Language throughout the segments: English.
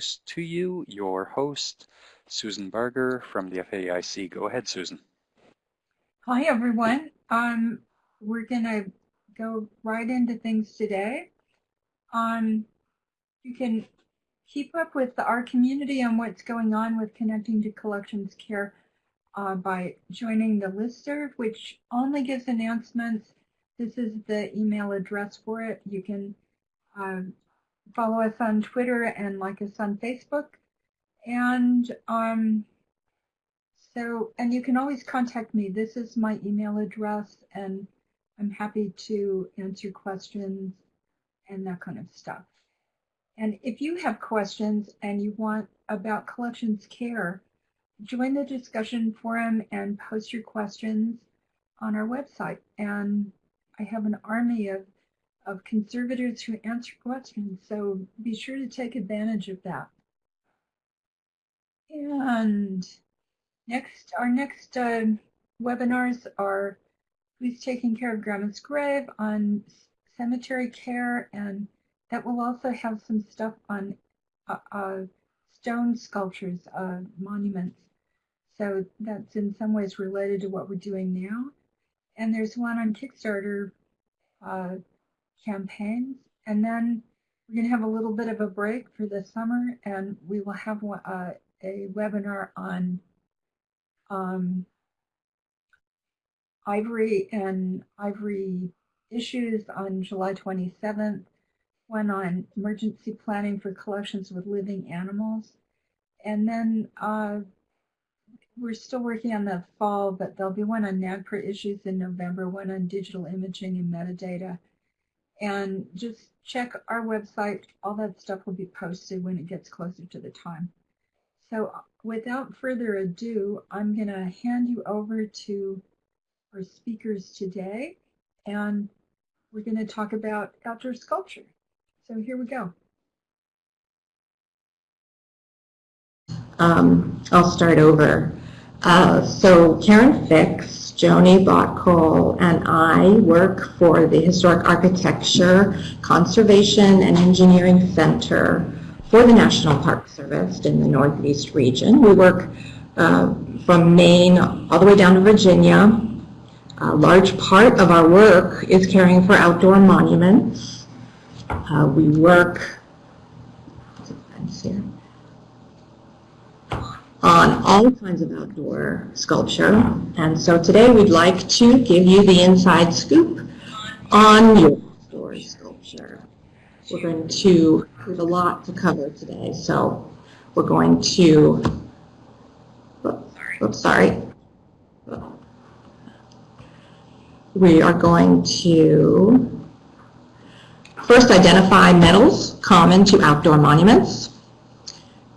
to you your host, Susan Barger from the FAIC. Go ahead, Susan. Hi, everyone. Um, we're going to go right into things today. Um, you can keep up with our community on what's going on with connecting to collections care uh, by joining the listserv, which only gives announcements. This is the email address for it. You can uh, follow us on Twitter and like us on Facebook. And um, so, and you can always contact me. This is my email address, and I'm happy to answer questions and that kind of stuff. And if you have questions and you want about collections care, join the discussion forum and post your questions on our website. And I have an army of, of conservators who answer questions, so be sure to take advantage of that. And next, our next uh, webinars are Who's Taking Care of Grandma's Grave on cemetery care and that will also have some stuff on uh, uh, stone sculptures, uh, monuments. So that's in some ways related to what we're doing now. And there's one on Kickstarter uh, campaigns. And then we're going to have a little bit of a break for the summer, and we will have one, uh, a webinar on um, ivory and ivory issues on July 27th one on emergency planning for collections with living animals. And then uh, we're still working on the fall, but there'll be one on NAGPRA issues in November, one on digital imaging and metadata. And just check our website. All that stuff will be posted when it gets closer to the time. So without further ado, I'm going to hand you over to our speakers today. And we're going to talk about outdoor sculpture. So here we go. Um, I'll start over. Uh, so Karen Fix, Joni Botcole, and I work for the Historic Architecture, Conservation, and Engineering Center for the National Park Service in the Northeast region. We work uh, from Maine all the way down to Virginia. A large part of our work is caring for outdoor monuments. Uh, we work on all kinds of outdoor sculpture. And so today we'd like to give you the inside scoop on your outdoor sculpture. We're going to, have a lot to cover today. So we're going to, oops, sorry. We are going to first identify metals common to outdoor monuments.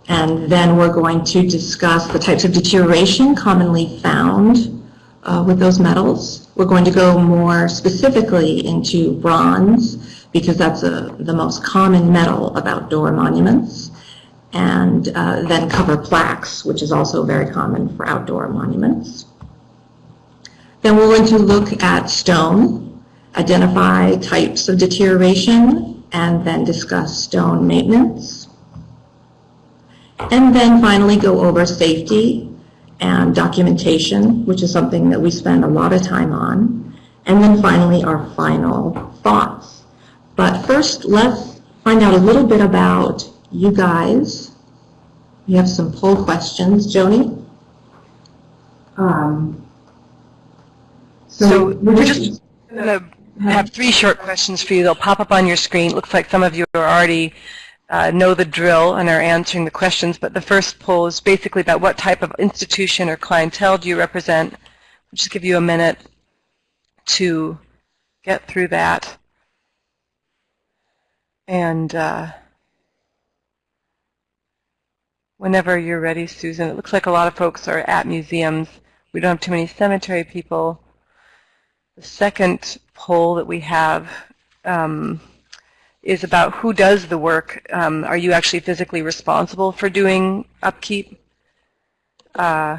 And then we're going to discuss the types of deterioration commonly found uh, with those metals. We're going to go more specifically into bronze because that's a, the most common metal of outdoor monuments. And uh, then cover plaques, which is also very common for outdoor monuments. Then we're going to look at stone, identify types of deterioration, and then discuss stone maintenance. And then finally go over safety and documentation, which is something that we spend a lot of time on. And then finally our final thoughts. But first, let's find out a little bit about you guys. We have some poll questions. Joni? Um, so, so we're just going to I have three short questions for you. They'll pop up on your screen. It looks like some of you are already uh, know the drill and are answering the questions, but the first poll is basically about what type of institution or clientele do you represent. I'll just give you a minute to get through that. And uh, whenever you're ready, Susan, it looks like a lot of folks are at museums. We don't have too many cemetery people. The second poll that we have um, is about who does the work. Um, are you actually physically responsible for doing upkeep? Uh,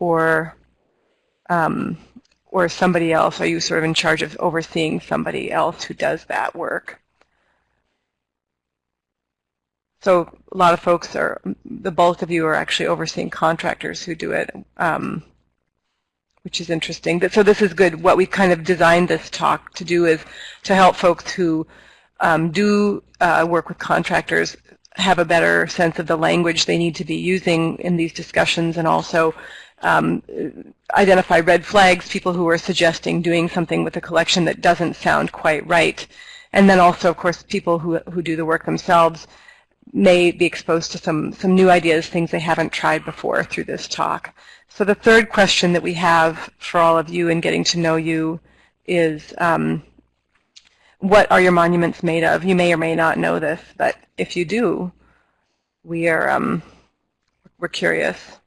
or um, or somebody else? Are you sort of in charge of overseeing somebody else who does that work? So a lot of folks are, the bulk of you are actually overseeing contractors who do it, um, which is interesting. But, so this is good. What we kind of designed this talk to do is to help folks who um, do uh, work with contractors have a better sense of the language they need to be using in these discussions and also um, identify red flags, people who are suggesting doing something with a collection that doesn't sound quite right. And then also, of course, people who, who do the work themselves may be exposed to some, some new ideas, things they haven't tried before through this talk. So the third question that we have for all of you in getting to know you is um, what are your monuments made of? You may or may not know this, but if you do, we are um, we're curious.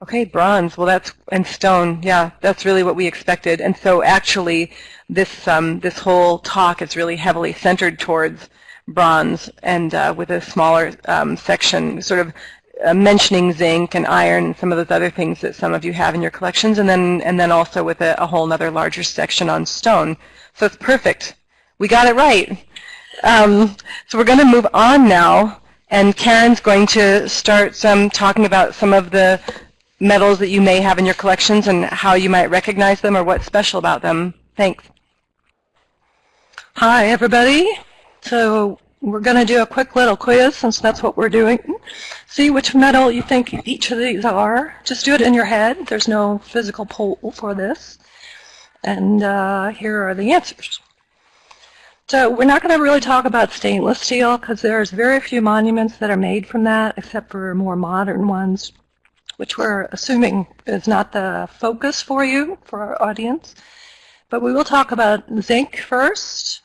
Okay, bronze. Well, that's and stone. Yeah, that's really what we expected. And so, actually, this um, this whole talk is really heavily centered towards bronze, and uh, with a smaller um, section, sort of uh, mentioning zinc and iron and some of those other things that some of you have in your collections, and then and then also with a, a whole other larger section on stone. So it's perfect. We got it right. Um, so we're going to move on now, and Karen's going to start some talking about some of the metals that you may have in your collections and how you might recognize them or what's special about them. Thanks. Hi, everybody. So we're going to do a quick little quiz since that's what we're doing. See which metal you think each of these are. Just do it in your head. There's no physical poll for this. And uh, here are the answers. So we're not going to really talk about stainless steel because there's very few monuments that are made from that except for more modern ones which we're assuming is not the focus for you, for our audience. But we will talk about zinc first.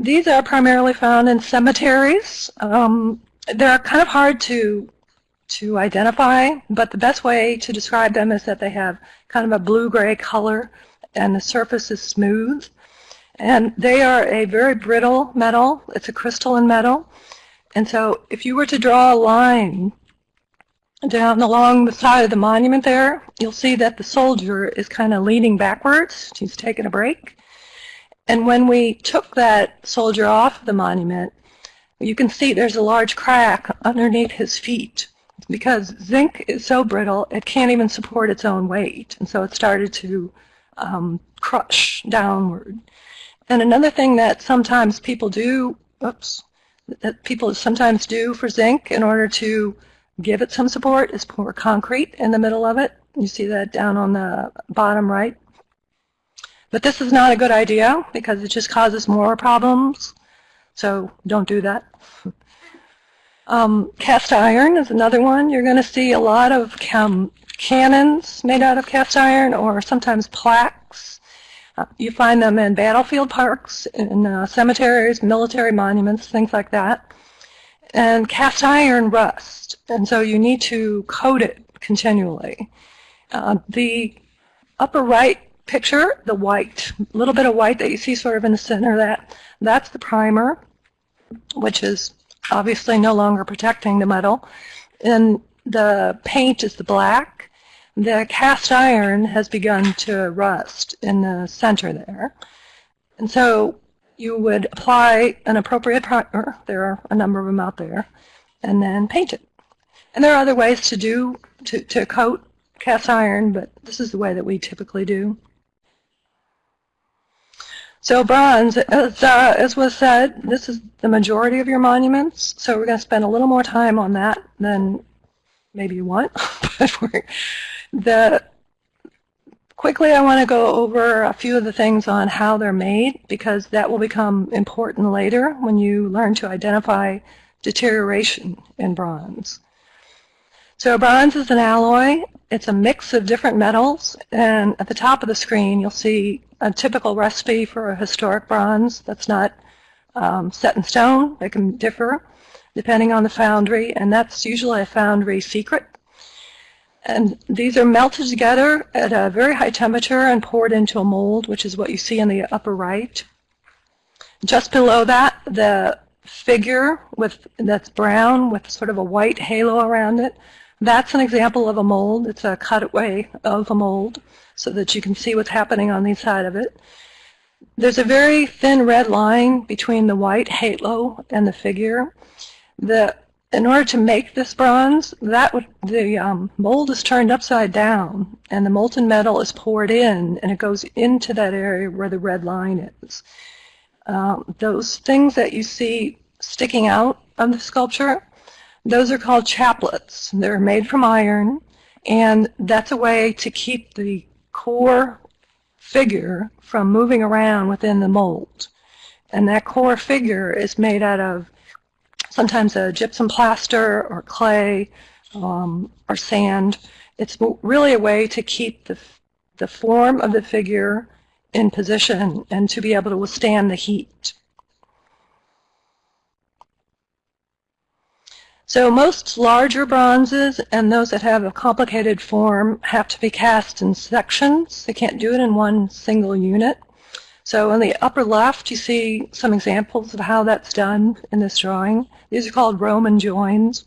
These are primarily found in cemeteries. Um, they're kind of hard to to identify, but the best way to describe them is that they have kind of a blue-gray color and the surface is smooth. And they are a very brittle metal. It's a crystalline metal. And so if you were to draw a line down along the side of the monument there, you'll see that the soldier is kind of leaning backwards. He's taking a break. And when we took that soldier off the monument, you can see there's a large crack underneath his feet because zinc is so brittle it can't even support its own weight. And so it started to um, crush downward. And another thing that sometimes people do, oops, that people sometimes do for zinc in order to give it some support is pour concrete in the middle of it. You see that down on the bottom right. But this is not a good idea because it just causes more problems. So don't do that. um, cast iron is another one. You're going to see a lot of cannons made out of cast iron or sometimes plaques. Uh, you find them in battlefield parks, in uh, cemeteries, military monuments, things like that. And cast iron rust, and so you need to coat it continually. Uh, the upper right picture, the white, little bit of white that you see sort of in the center, of that that's the primer, which is obviously no longer protecting the metal. And the paint is the black. The cast iron has begun to rust in the center there. And so you would apply an appropriate primer, there are a number of them out there, and then paint it. And there are other ways to do, to, to coat cast iron, but this is the way that we typically do. So bronze, as, uh, as was said, this is the majority of your monuments, so we're going to spend a little more time on that than maybe you want. the Quickly, I want to go over a few of the things on how they're made because that will become important later when you learn to identify deterioration in bronze. So bronze is an alloy. It's a mix of different metals and at the top of the screen you'll see a typical recipe for a historic bronze that's not um, set in stone. They can differ depending on the foundry and that's usually a foundry secret and these are melted together at a very high temperature and poured into a mold, which is what you see in the upper right. Just below that, the figure with that's brown with sort of a white halo around it, that's an example of a mold. It's a cutaway of a mold so that you can see what's happening on the inside of it. There's a very thin red line between the white halo and the figure. The, in order to make this bronze, that would, the um, mold is turned upside down, and the molten metal is poured in, and it goes into that area where the red line is. Um, those things that you see sticking out of the sculpture, those are called chaplets. They're made from iron, and that's a way to keep the core figure from moving around within the mold. And that core figure is made out of sometimes a gypsum plaster or clay um, or sand. It's really a way to keep the, the form of the figure in position and to be able to withstand the heat. So most larger bronzes and those that have a complicated form have to be cast in sections. They can't do it in one single unit. So in the upper left, you see some examples of how that's done in this drawing. These are called Roman joins.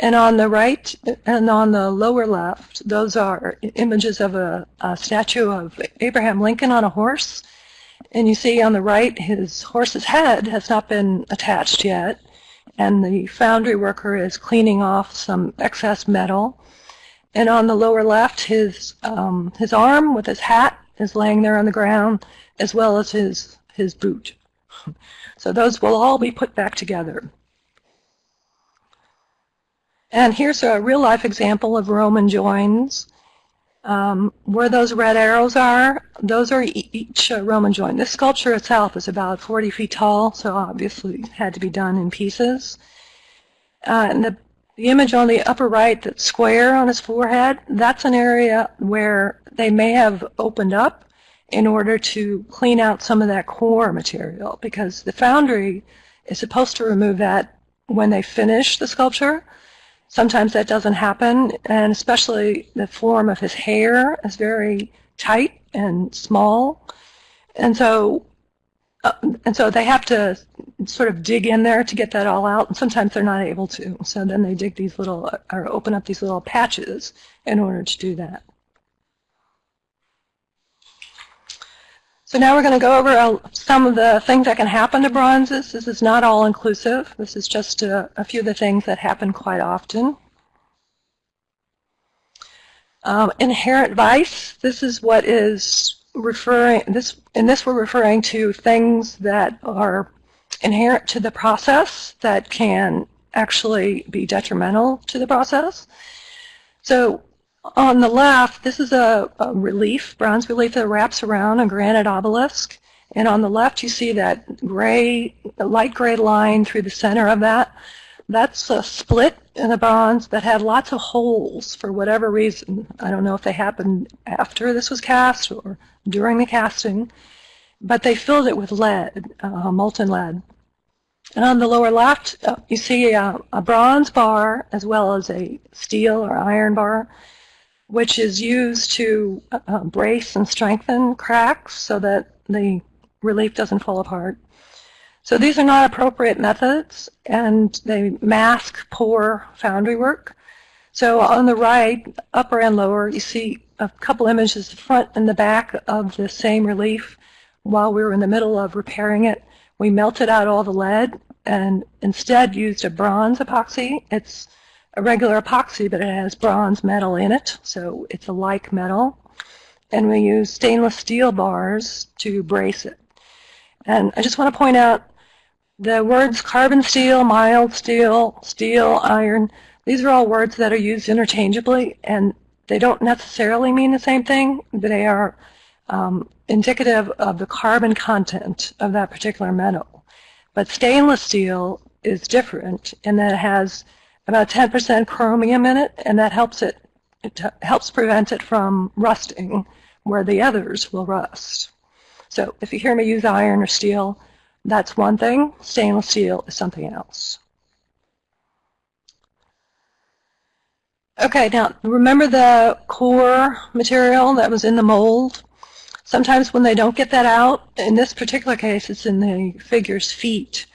And on the right and on the lower left, those are images of a, a statue of Abraham Lincoln on a horse. And you see on the right, his horse's head has not been attached yet and the foundry worker is cleaning off some excess metal. And on the lower left, his um, his arm with his hat is laying there on the ground, as well as his his boot. So those will all be put back together. And here's a real-life example of Roman joins. Um, where those red arrows are, those are each uh, Roman joint. This sculpture itself is about 40 feet tall, so obviously it had to be done in pieces. Uh, and the, the image on the upper right, that square on his forehead, that's an area where they may have opened up in order to clean out some of that core material, because the foundry is supposed to remove that when they finish the sculpture. Sometimes that doesn't happen, and especially the form of his hair is very tight and small. And so uh, and so they have to sort of dig in there to get that all out, and sometimes they're not able to. So then they dig these little, or open up these little patches in order to do that. So now we're going to go over uh, some of the things that can happen to bronzes. This is not all inclusive. This is just a, a few of the things that happen quite often. Um, inherent vice, this is what is referring, this, in this we're referring to things that are inherent to the process that can actually be detrimental to the process. So on the left, this is a, a, relief, bronze relief that wraps around a granite obelisk. And on the left, you see that gray, light gray line through the center of that. That's a split in the bronze that had lots of holes for whatever reason. I don't know if they happened after this was cast or during the casting, but they filled it with lead, uh, molten lead. And on the lower left, uh, you see a, a, bronze bar as well as a steel or iron bar which is used to uh, brace and strengthen cracks so that the relief doesn't fall apart. So these are not appropriate methods, and they mask poor foundry work. So on the right, upper and lower, you see a couple images, the front and the back of the same relief. While we were in the middle of repairing it, we melted out all the lead and instead used a bronze epoxy. It's a regular epoxy, but it has bronze metal in it, so it's a like metal. And we use stainless steel bars to brace it. And I just want to point out the words carbon steel, mild steel, steel, iron, these are all words that are used interchangeably, and they don't necessarily mean the same thing, they are um, indicative of the carbon content of that particular metal. But stainless steel is different in that it has about 10% chromium in it, and that helps it, it helps prevent it from rusting where the others will rust. So if you hear me use iron or steel, that's one thing. Stainless steel is something else. Okay, now remember the core material that was in the mold? Sometimes when they don't get that out, in this particular case it's in the figure's feet,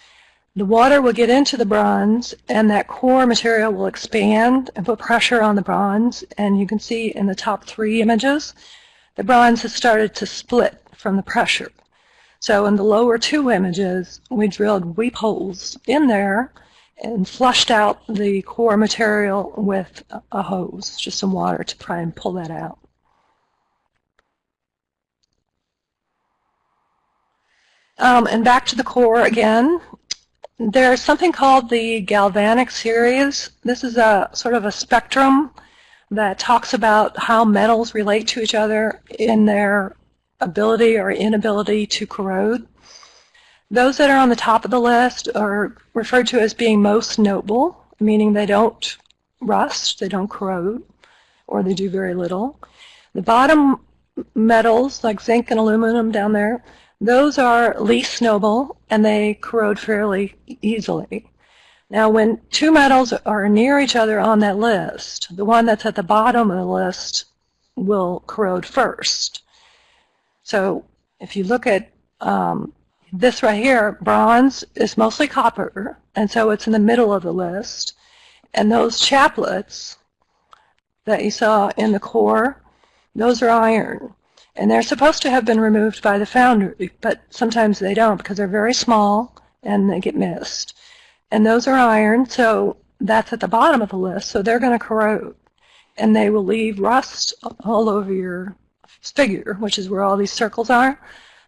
the water will get into the bronze and that core material will expand and put pressure on the bronze. And you can see in the top three images, the bronze has started to split from the pressure. So in the lower two images, we drilled weep holes in there and flushed out the core material with a hose, just some water to try and pull that out. Um, and back to the core again. There's something called the galvanic series. This is a sort of a spectrum that talks about how metals relate to each other in their ability or inability to corrode. Those that are on the top of the list are referred to as being most noble, meaning they don't rust, they don't corrode, or they do very little. The bottom metals, like zinc and aluminum down there, those are least noble, and they corrode fairly easily. Now, when two metals are near each other on that list, the one that's at the bottom of the list will corrode first. So if you look at um, this right here, bronze is mostly copper, and so it's in the middle of the list. And those chaplets that you saw in the core, those are iron. And they're supposed to have been removed by the foundry, but sometimes they don't because they're very small and they get missed. And those are iron, so that's at the bottom of the list, so they're going to corrode. And they will leave rust all over your figure, which is where all these circles are.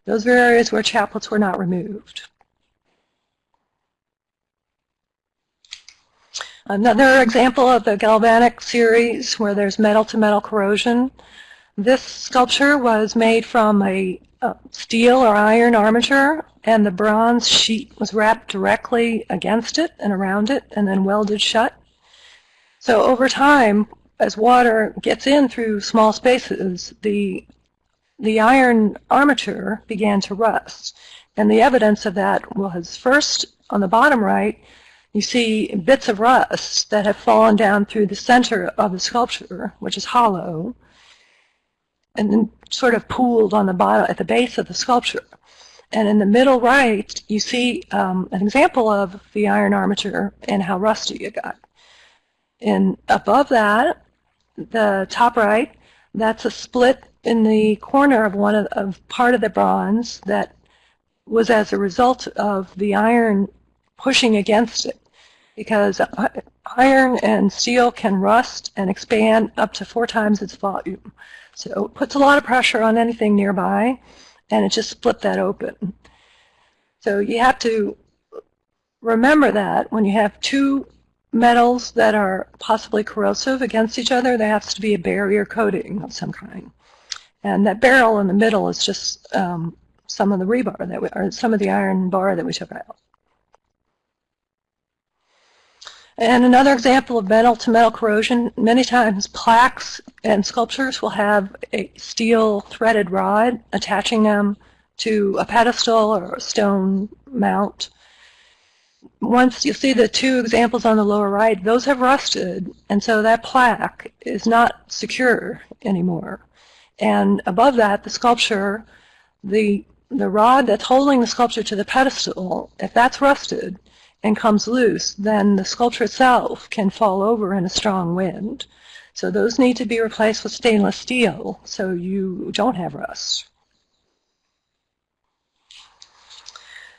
Those are areas where chaplets were not removed. Another example of the galvanic series where there's metal-to-metal -metal corrosion. This sculpture was made from a, a steel or iron armature, and the bronze sheet was wrapped directly against it and around it and then welded shut. So over time, as water gets in through small spaces, the the iron armature began to rust. And the evidence of that was first on the bottom right, you see bits of rust that have fallen down through the center of the sculpture, which is hollow, and then sort of pooled on the bottom at the base of the sculpture. And in the middle right, you see um, an example of the iron armature and how rusty it got. And above that, the top right, that's a split in the corner of one of, of part of the bronze that was as a result of the iron pushing against it because iron and steel can rust and expand up to four times its volume. So it puts a lot of pressure on anything nearby and it just split that open. So you have to remember that when you have two metals that are possibly corrosive against each other, there has to be a barrier coating of some kind. And that barrel in the middle is just um, some of the rebar that we, or some of the iron bar that we took out. And another example of metal-to-metal corrosion, many times plaques and sculptures will have a steel threaded rod attaching them to a pedestal or a stone mount. Once you see the two examples on the lower right, those have rusted, and so that plaque is not secure anymore. And above that, the sculpture, the, the rod that's holding the sculpture to the pedestal, if that's rusted and comes loose, then the sculpture itself can fall over in a strong wind. So those need to be replaced with stainless steel so you don't have rust.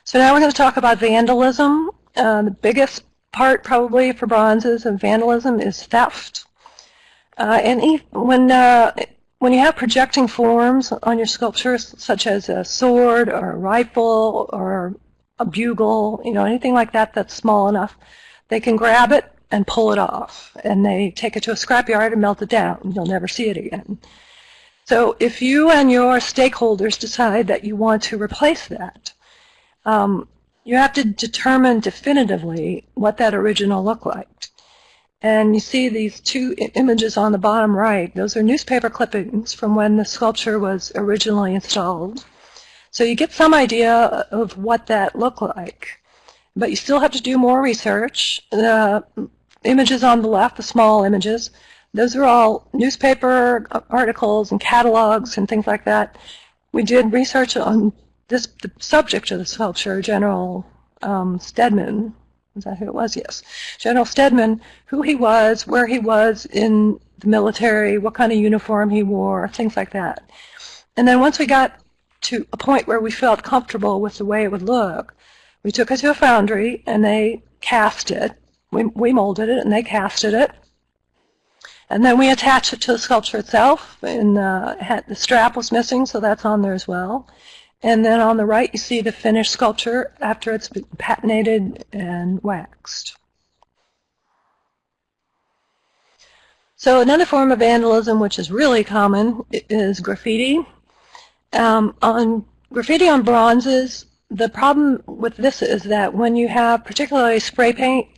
So now we're going to talk about vandalism. Uh, the biggest part probably for bronzes of vandalism is theft. Uh, and when uh, when you have projecting forms on your sculptures, such as a sword or a rifle or a bugle, you know, anything like that that's small enough, they can grab it and pull it off. And they take it to a scrapyard and melt it down. You'll never see it again. So if you and your stakeholders decide that you want to replace that, um, you have to determine definitively what that original looked like. And you see these two images on the bottom right. Those are newspaper clippings from when the sculpture was originally installed. So you get some idea of what that looked like. But you still have to do more research. The images on the left, the small images, those are all newspaper articles and catalogs and things like that. We did research on this the subject of the sculpture, General um, Stedman, is that who it was? Yes. General Stedman, who he was, where he was in the military, what kind of uniform he wore, things like that. And then once we got to a point where we felt comfortable with the way it would look, we took it to a foundry and they cast it. We, we molded it and they casted it. And then we attached it to the sculpture itself, and uh, had, the strap was missing, so that's on there as well. And then on the right, you see the finished sculpture after it's been patinated and waxed. So another form of vandalism, which is really common, is graffiti. Um, on graffiti on bronzes, the problem with this is that when you have particularly spray paint,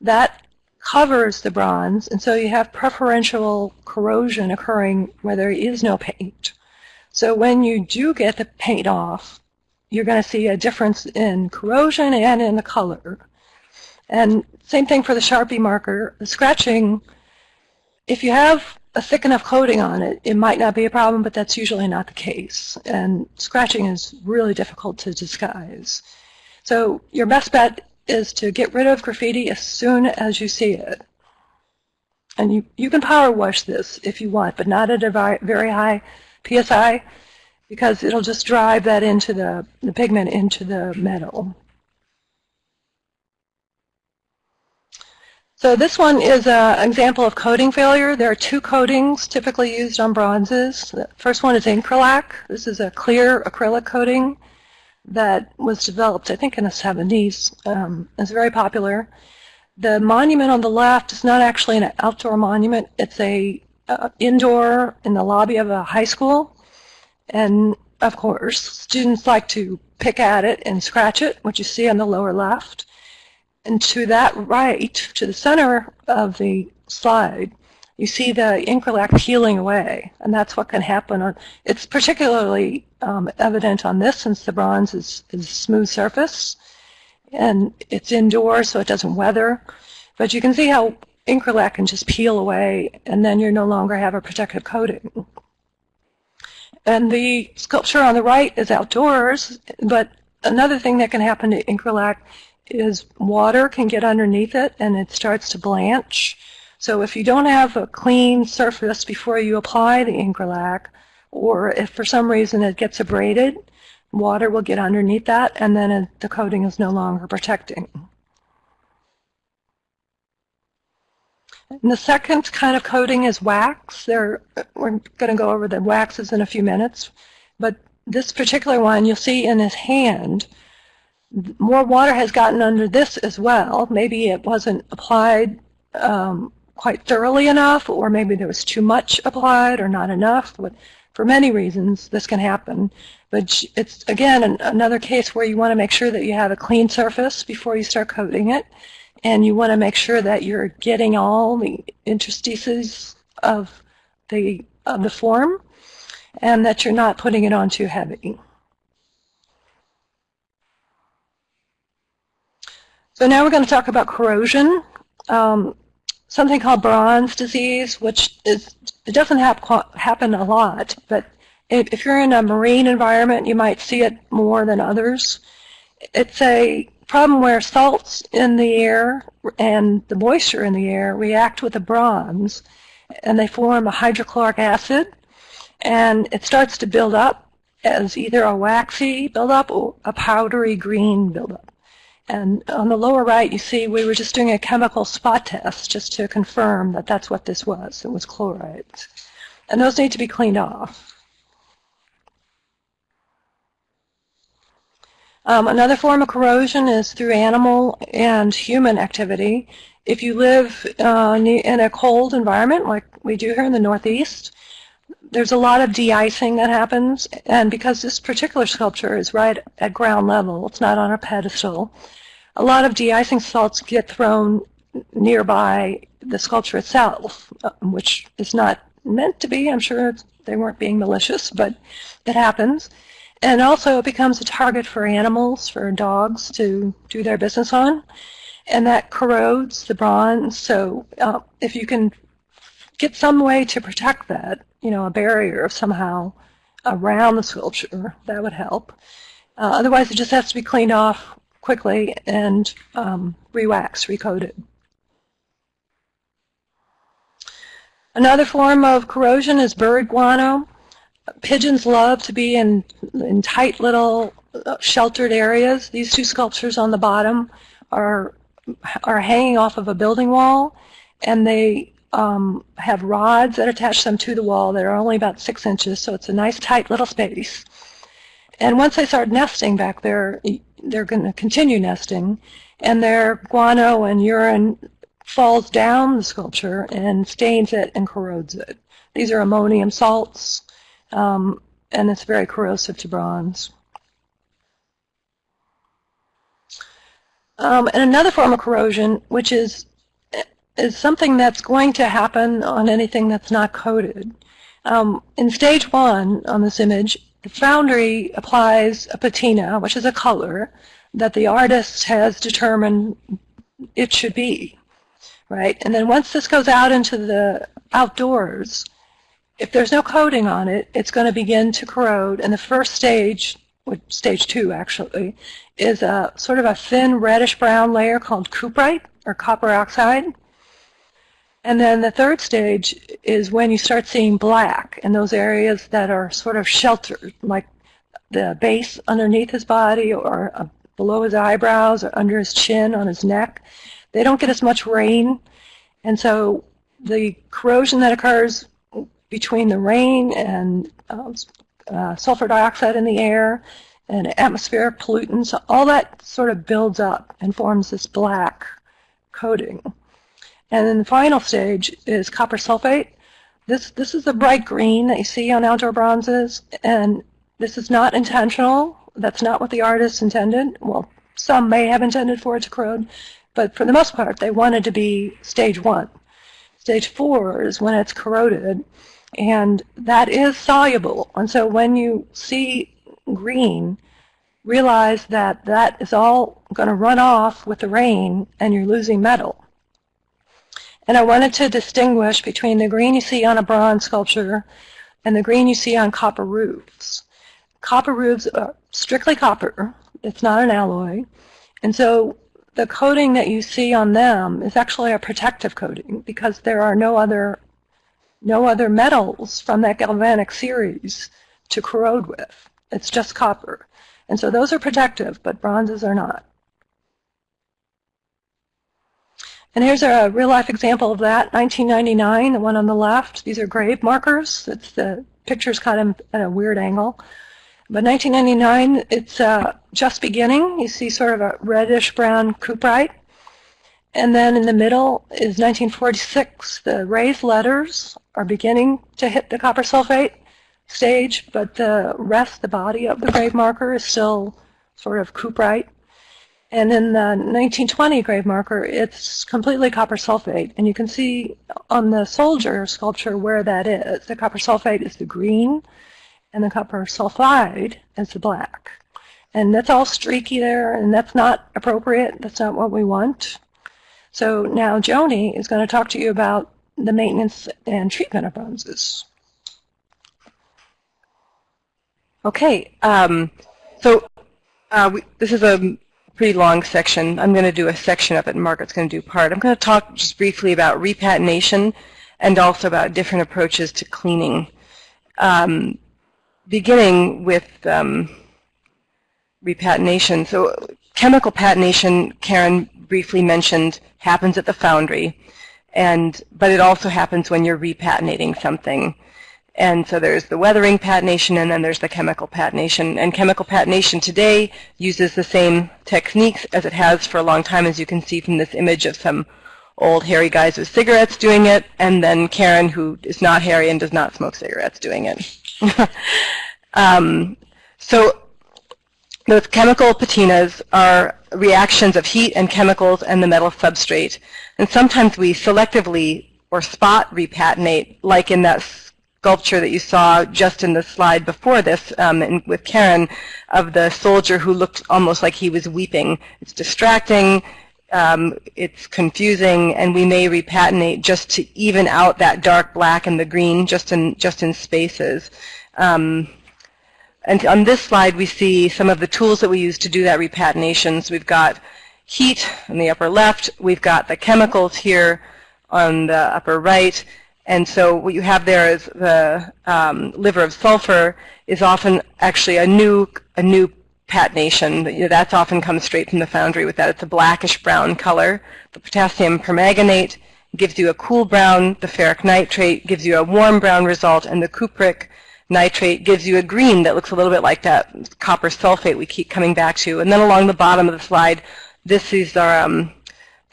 that covers the bronze, and so you have preferential corrosion occurring where there is no paint. So when you do get the paint off, you're going to see a difference in corrosion and in the color. And same thing for the Sharpie marker. The scratching, if you have a thick enough coating on it, it might not be a problem, but that's usually not the case. And scratching is really difficult to disguise. So your best bet is to get rid of graffiti as soon as you see it. And you, you can power wash this if you want, but not at a very high PSI because it'll just drive that into the, the pigment into the metal. So this one is an example of coating failure. There are two coatings typically used on bronzes. The first one is Incralac. This is a clear acrylic coating that was developed, I think, in the 70s. Um, it's very popular. The monument on the left is not actually an outdoor monument. It's a uh, indoor in the lobby of a high school. And of course, students like to pick at it and scratch it, which you see on the lower left. And to that right, to the center of the slide, you see the incralac peeling away, and that's what can happen. On, it's particularly um, evident on this since the bronze is, is smooth surface, and it's indoors so it doesn't weather. But you can see how incralac can just peel away, and then you no longer have a protective coating. And the sculpture on the right is outdoors, but another thing that can happen to incralac is water can get underneath it and it starts to blanch. So if you don't have a clean surface before you apply the Incralac, or if for some reason it gets abraded, water will get underneath that and then it, the coating is no longer protecting. And the second kind of coating is wax. There, we're going to go over the waxes in a few minutes. But this particular one, you'll see in his hand, more water has gotten under this as well. Maybe it wasn't applied um, quite thoroughly enough, or maybe there was too much applied or not enough. But for many reasons, this can happen. But it's, again, an, another case where you want to make sure that you have a clean surface before you start coating it. And you want to make sure that you're getting all the interstices of the, of the form and that you're not putting it on too heavy. So now we're going to talk about corrosion. Um, something called bronze disease, which is it doesn't hap happen a lot, but if, if you're in a marine environment, you might see it more than others. It's a problem where salts in the air and the moisture in the air react with the bronze, and they form a hydrochloric acid, and it starts to build up as either a waxy buildup or a powdery green buildup. And on the lower right, you see we were just doing a chemical spot test just to confirm that that's what this was. It was chlorides. And those need to be cleaned off. Um, another form of corrosion is through animal and human activity. If you live uh, in a cold environment like we do here in the Northeast, there's a lot of de-icing that happens, and because this particular sculpture is right at ground level, it's not on a pedestal, a lot of de-icing salts get thrown nearby the sculpture itself, uh, which is not meant to be. I'm sure they weren't being malicious, but it happens. And also it becomes a target for animals, for dogs to do their business on, and that corrodes the bronze. So uh, if you can get some way to protect that, you know, a barrier somehow around the sculpture, that would help. Uh, otherwise, it just has to be cleaned off quickly and um, re-wax, recoated. Another form of corrosion is bird guano. pigeons love to be in, in tight little uh, sheltered areas. These two sculptures on the bottom are, are hanging off of a building wall, and they um, have rods that attach them to the wall that are only about six inches, so it's a nice tight little space. And once they start nesting back there, they're going to continue nesting, and their guano and urine falls down the sculpture and stains it and corrodes it. These are ammonium salts, um, and it's very corrosive to bronze. Um, and another form of corrosion, which is is something that's going to happen on anything that's not coated. Um, in stage one on this image, the foundry applies a patina, which is a color that the artist has determined it should be, right? And then once this goes out into the outdoors, if there's no coating on it, it's going to begin to corrode. And the first stage, stage two actually, is a sort of a thin reddish brown layer called cuprite or copper oxide. And then the third stage is when you start seeing black in those areas that are sort of sheltered, like the base underneath his body or uh, below his eyebrows or under his chin on his neck. They don't get as much rain. And so the corrosion that occurs between the rain and um, uh, sulfur dioxide in the air and atmospheric pollutants, all that sort of builds up and forms this black coating. And then the final stage is copper sulfate. This, this is the bright green that you see on outdoor bronzes, and this is not intentional. That's not what the artist intended. Well, some may have intended for it to corrode, but for the most part, they wanted to be stage one. Stage four is when it's corroded, and that is soluble. And so when you see green, realize that that is all going to run off with the rain and you're losing metal. And I wanted to distinguish between the green you see on a bronze sculpture and the green you see on copper roofs. Copper roofs are strictly copper. It's not an alloy. And so the coating that you see on them is actually a protective coating because there are no other no other metals from that galvanic series to corrode with. It's just copper. And so those are protective, but bronzes are not. And here's a real-life example of that, 1999, the one on the left. These are grave markers. It's the picture's kind of at a weird angle. But 1999, it's uh, just beginning. You see sort of a reddish-brown cuprite. And then in the middle is 1946. The raised letters are beginning to hit the copper sulfate stage, but the rest, the body of the grave marker is still sort of cuprite. And in the 1920 grave marker, it's completely copper sulfate. And you can see on the soldier sculpture where that is. The copper sulfate is the green, and the copper sulfide is the black. And that's all streaky there, and that's not appropriate. That's not what we want. So now Joni is going to talk to you about the maintenance and treatment of bronzes. Okay, um, so uh, we, this is a pretty long section. I'm going to do a section of it, and Margaret's going to do part. I'm going to talk just briefly about repatination and also about different approaches to cleaning. Um, beginning with um, repatination. So chemical patination, Karen briefly mentioned, happens at the foundry, and but it also happens when you're repatinating something. And so there's the weathering patination and then there's the chemical patination. And chemical patination today uses the same techniques as it has for a long time, as you can see from this image of some old hairy guys with cigarettes doing it, and then Karen, who is not hairy and does not smoke cigarettes, doing it. um, so those chemical patinas are reactions of heat and chemicals and the metal substrate. And sometimes we selectively or spot repatinate, like in that sculpture that you saw just in the slide before this um, with Karen of the soldier who looked almost like he was weeping. It's distracting, um, it's confusing, and we may repatinate just to even out that dark black and the green just in, just in spaces. Um, and on this slide, we see some of the tools that we use to do that repatination. So we've got heat in the upper left. We've got the chemicals here on the upper right. And so what you have there is the um, liver of sulfur is often actually a new a new patination. You know, that's often comes straight from the foundry with that. It's a blackish brown color. The potassium permanganate gives you a cool brown. The ferric nitrate gives you a warm brown result, and the cupric nitrate gives you a green that looks a little bit like that copper sulfate we keep coming back to. And then along the bottom of the slide, this is our um,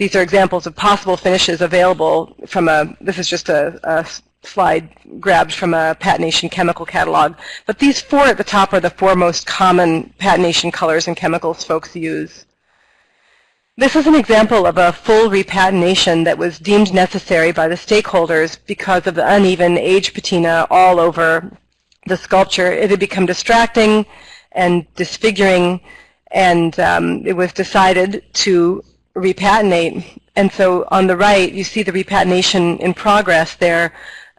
these are examples of possible finishes available from a, this is just a, a slide grabbed from a patination chemical catalog. But these four at the top are the four most common patination colors and chemicals folks use. This is an example of a full repatination that was deemed necessary by the stakeholders because of the uneven age patina all over the sculpture. It had become distracting and disfiguring, and um, it was decided to repatinate. And so on the right, you see the repatination in progress there.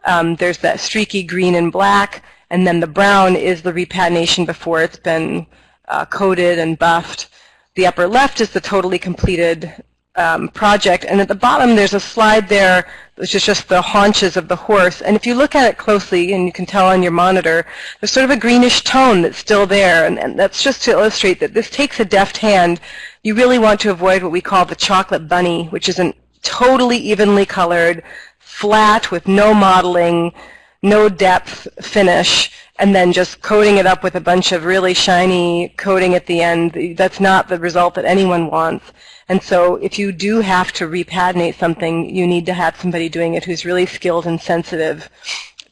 Um, there's that streaky green and black, and then the brown is the repatination before it's been uh, coated and buffed. The upper left is the totally completed um, project. And at the bottom, there's a slide there, which is just the haunches of the horse. And if you look at it closely, and you can tell on your monitor, there's sort of a greenish tone that's still there. And, and that's just to illustrate that this takes a deft hand. You really want to avoid what we call the chocolate bunny, which is a totally evenly colored, flat with no modeling, no depth finish and then just coating it up with a bunch of really shiny coating at the end. That's not the result that anyone wants. And so if you do have to repatinate something, you need to have somebody doing it who's really skilled and sensitive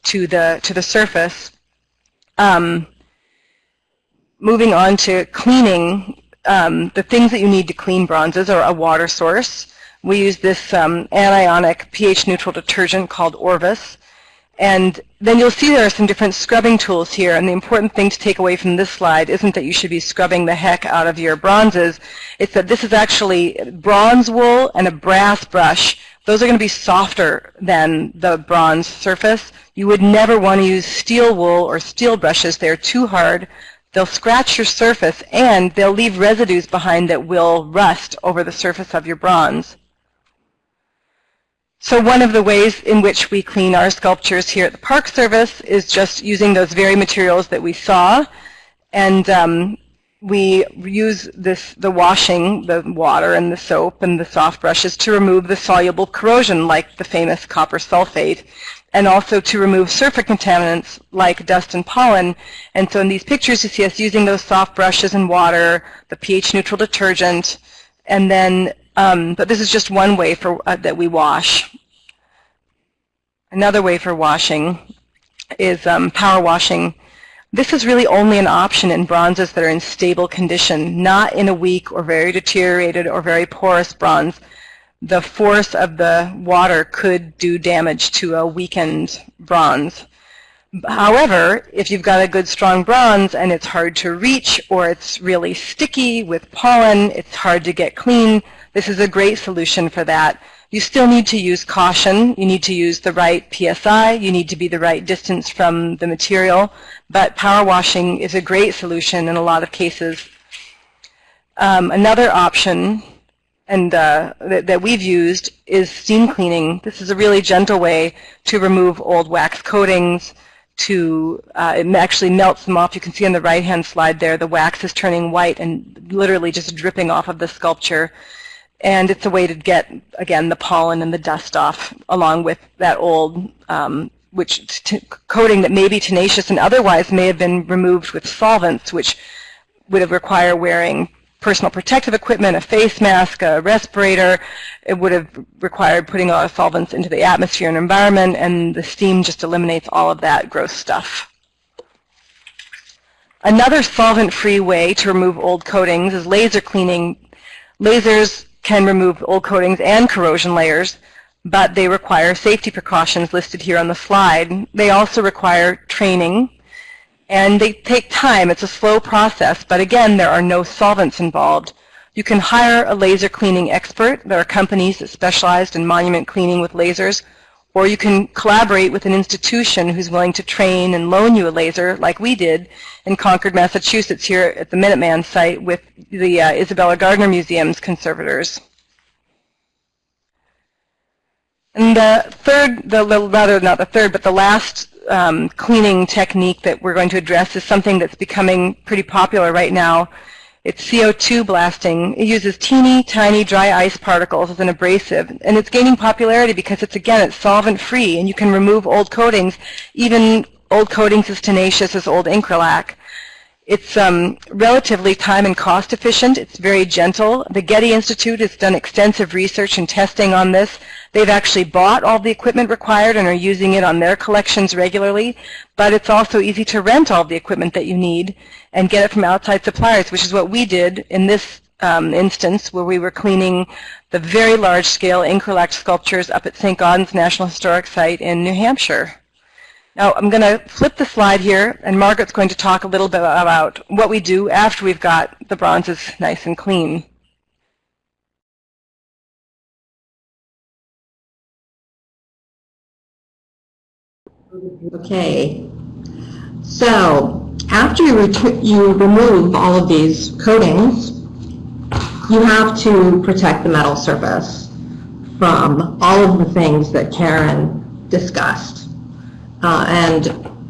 to the, to the surface. Um, moving on to cleaning, um, the things that you need to clean bronzes are a water source. We use this um, anionic pH-neutral detergent called Orvus. And then you'll see there are some different scrubbing tools here. And the important thing to take away from this slide isn't that you should be scrubbing the heck out of your bronzes. It's that this is actually bronze wool and a brass brush. Those are going to be softer than the bronze surface. You would never want to use steel wool or steel brushes. They're too hard. They'll scratch your surface and they'll leave residues behind that will rust over the surface of your bronze. So one of the ways in which we clean our sculptures here at the Park Service is just using those very materials that we saw. And um, we use this, the washing, the water and the soap and the soft brushes to remove the soluble corrosion like the famous copper sulfate and also to remove surface contaminants like dust and pollen. And so in these pictures you see us using those soft brushes and water, the pH neutral detergent, and then um, but this is just one way for, uh, that we wash. Another way for washing is um, power washing. This is really only an option in bronzes that are in stable condition, not in a weak or very deteriorated or very porous bronze. The force of the water could do damage to a weakened bronze. However, if you've got a good strong bronze and it's hard to reach or it's really sticky with pollen, it's hard to get clean, this is a great solution for that. You still need to use caution. You need to use the right PSI. You need to be the right distance from the material. But power washing is a great solution in a lot of cases. Um, another option and uh, that, that, we've used is steam cleaning. This is a really gentle way to remove old wax coatings, to uh, it actually melts them off. You can see on the right-hand slide there the wax is turning white and literally just dripping off of the sculpture and it's a way to get, again, the pollen and the dust off along with that old um, which coating that may be tenacious and otherwise may have been removed with solvents, which would have required wearing personal protective equipment, a face mask, a respirator. It would have required putting a lot of solvents into the atmosphere and environment, and the steam just eliminates all of that gross stuff. Another solvent-free way to remove old coatings is laser cleaning. Lasers can remove old coatings and corrosion layers, but they require safety precautions listed here on the slide. They also require training, and they take time. It's a slow process, but again, there are no solvents involved. You can hire a laser cleaning expert. There are companies that specialize in monument cleaning with lasers or you can collaborate with an institution who's willing to train and loan you a laser, like we did in Concord, Massachusetts, here at the Minuteman site with the uh, Isabella Gardner Museum's conservators. And the third, the the- rather not the third, but the last um, cleaning technique that we're going to address is something that's becoming pretty popular right now. It's CO2 blasting. It uses teeny tiny dry ice particles as an abrasive, and it's gaining popularity because it's again it's solvent free, and you can remove old coatings, even old coatings as tenacious as old Incralac. It's um, relatively time and cost efficient. It's very gentle. The Getty Institute has done extensive research and testing on this. They've actually bought all the equipment required and are using it on their collections regularly, but it's also easy to rent all the equipment that you need and get it from outside suppliers, which is what we did in this um, instance where we were cleaning the very large-scale Incralac sculptures up at St. Gaudens National Historic Site in New Hampshire. Now, I'm going to flip the slide here, and Margaret's going to talk a little bit about what we do after we've got the bronzes nice and clean. Okay. So after you, you remove all of these coatings, you have to protect the metal surface from all of the things that Karen discussed. Uh, and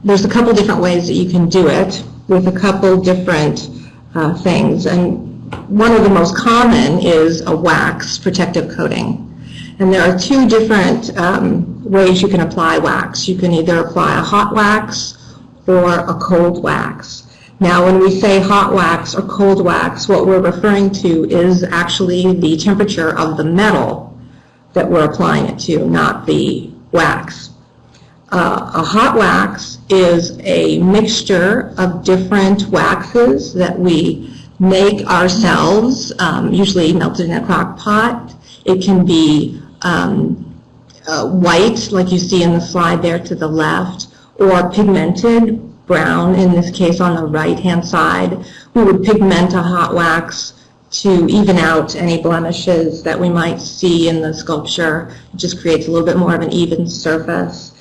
there's a couple different ways that you can do it with a couple different uh, things. And one of the most common is a wax protective coating. And there are two different um, ways you can apply wax. You can either apply a hot wax or a cold wax. Now, when we say hot wax or cold wax, what we're referring to is actually the temperature of the metal that we're applying it to, not the wax. Uh, a hot wax is a mixture of different waxes that we make ourselves, um, usually melted in a crock pot. It can be um, uh, white, like you see in the slide there to the left, or pigmented, brown in this case on the right-hand side. We would pigment a hot wax to even out any blemishes that we might see in the sculpture. It just creates a little bit more of an even surface.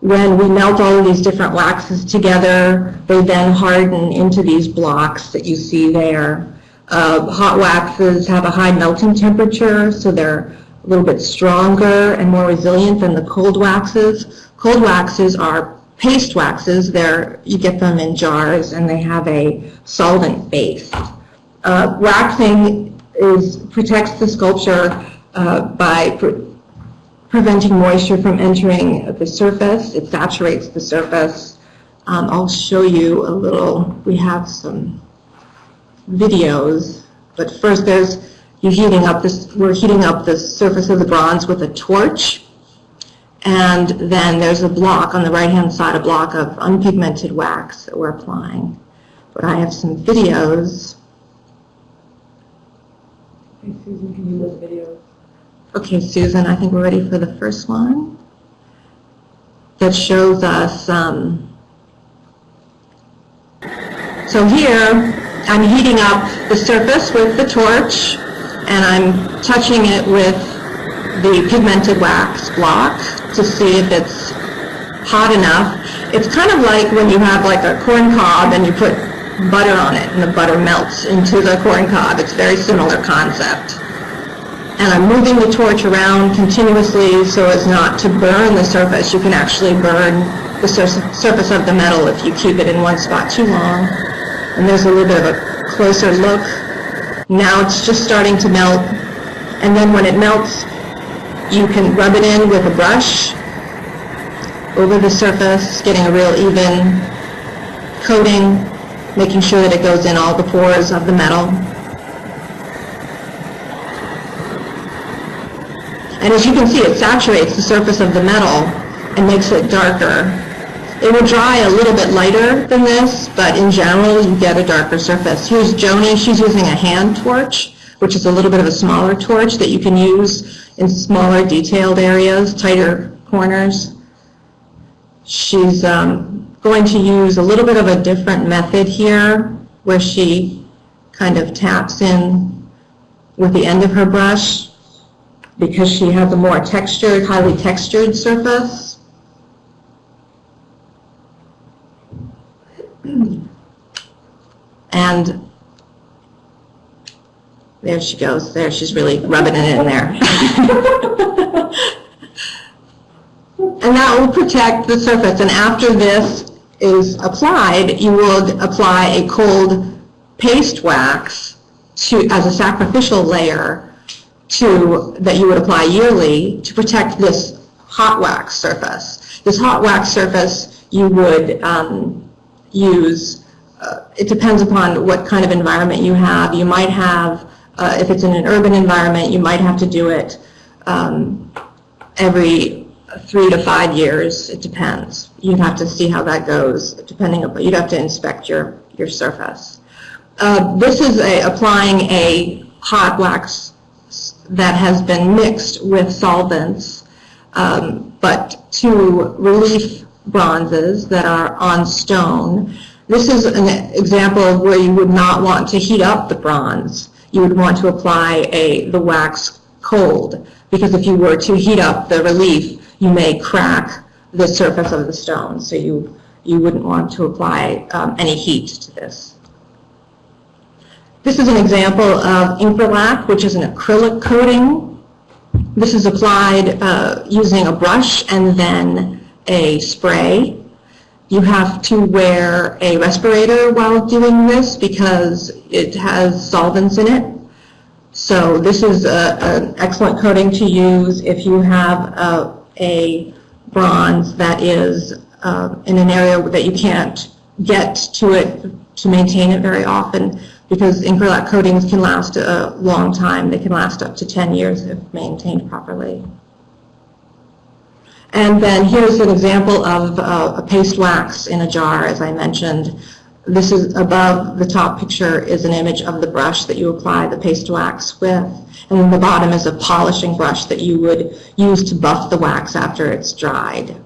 When we melt all of these different waxes together, they then harden into these blocks that you see there. Uh, hot waxes have a high melting temperature, so they're a little bit stronger and more resilient than the cold waxes. Cold waxes are paste waxes. They're, you get them in jars and they have a solvent base. Uh, waxing is, protects the sculpture uh, by pre- preventing moisture from entering the surface. It saturates the surface. Um, I'll show you a little, we have some videos, but first there's, you're heating up this, we're heating up the surface of the bronze with a torch. And then there's a block on the right-hand side, a block of unpigmented wax that we're applying. But I have some videos. Susan, can you those videos? Okay, Susan, I think we're ready for the first one. That shows us, um, so here, I'm heating up the surface with the torch, and I'm touching it with the pigmented wax block to see if it's hot enough. It's kind of like when you have like a corn cob and you put butter on it, and the butter melts into the corn cob. It's very similar concept and I'm moving the torch around continuously so as not to burn the surface. You can actually burn the sur- surface of the metal if you keep it in one spot too long. And there's a little bit of a closer look. Now it's just starting to melt. And then when it melts, you can rub it in with a brush over the surface, getting a real even coating, making sure that it goes in all the pores of the metal. And as you can see, it saturates the surface of the metal and makes it darker. It will dry a little bit lighter than this, but in general, you get a darker surface. Here's Joni. She's using a hand torch, which is a little bit of a smaller torch that you can use in smaller detailed areas, tighter corners. She's um, going to use a little bit of a different method here, where she kind of taps in with the end of her brush because she has a more textured, highly textured surface. And there she goes. There, she's really rubbing it in there. and that will protect the surface. And after this is applied, you will apply a cold paste wax to, as a sacrificial layer to, that you would apply yearly to protect this hot wax surface. This hot wax surface you would um, use, uh, it depends upon what kind of environment you have. You might have, uh, if it's in an urban environment, you might have to do it um, every three to five years. It depends. You'd have to see how that goes, depending upon, you'd have to inspect your, your surface. Uh, This is a, applying a hot wax that has been mixed with solvents, um, but to relief bronzes that are on stone. This is an example of where you would not want to heat up the bronze. You would want to apply a, the wax cold, because if you were to heat up the relief, you may crack the surface of the stone, so you, you wouldn't want to apply um, any heat to this. This is an example of Incralac, which is an acrylic coating. This is applied uh, using a brush and then a spray. You have to wear a respirator while doing this because it has solvents in it. So this is a- an excellent coating to use if you have a- a bronze that is uh, in an area that you can't get to it to maintain it very often, because Incralac coatings can last a long time. They can last up to 10 years if maintained properly. And then here's an example of uh, a paste wax in a jar, as I mentioned. This is above the top picture is an image of the brush that you apply the paste wax with. And then the bottom is a polishing brush that you would use to buff the wax after it's dried.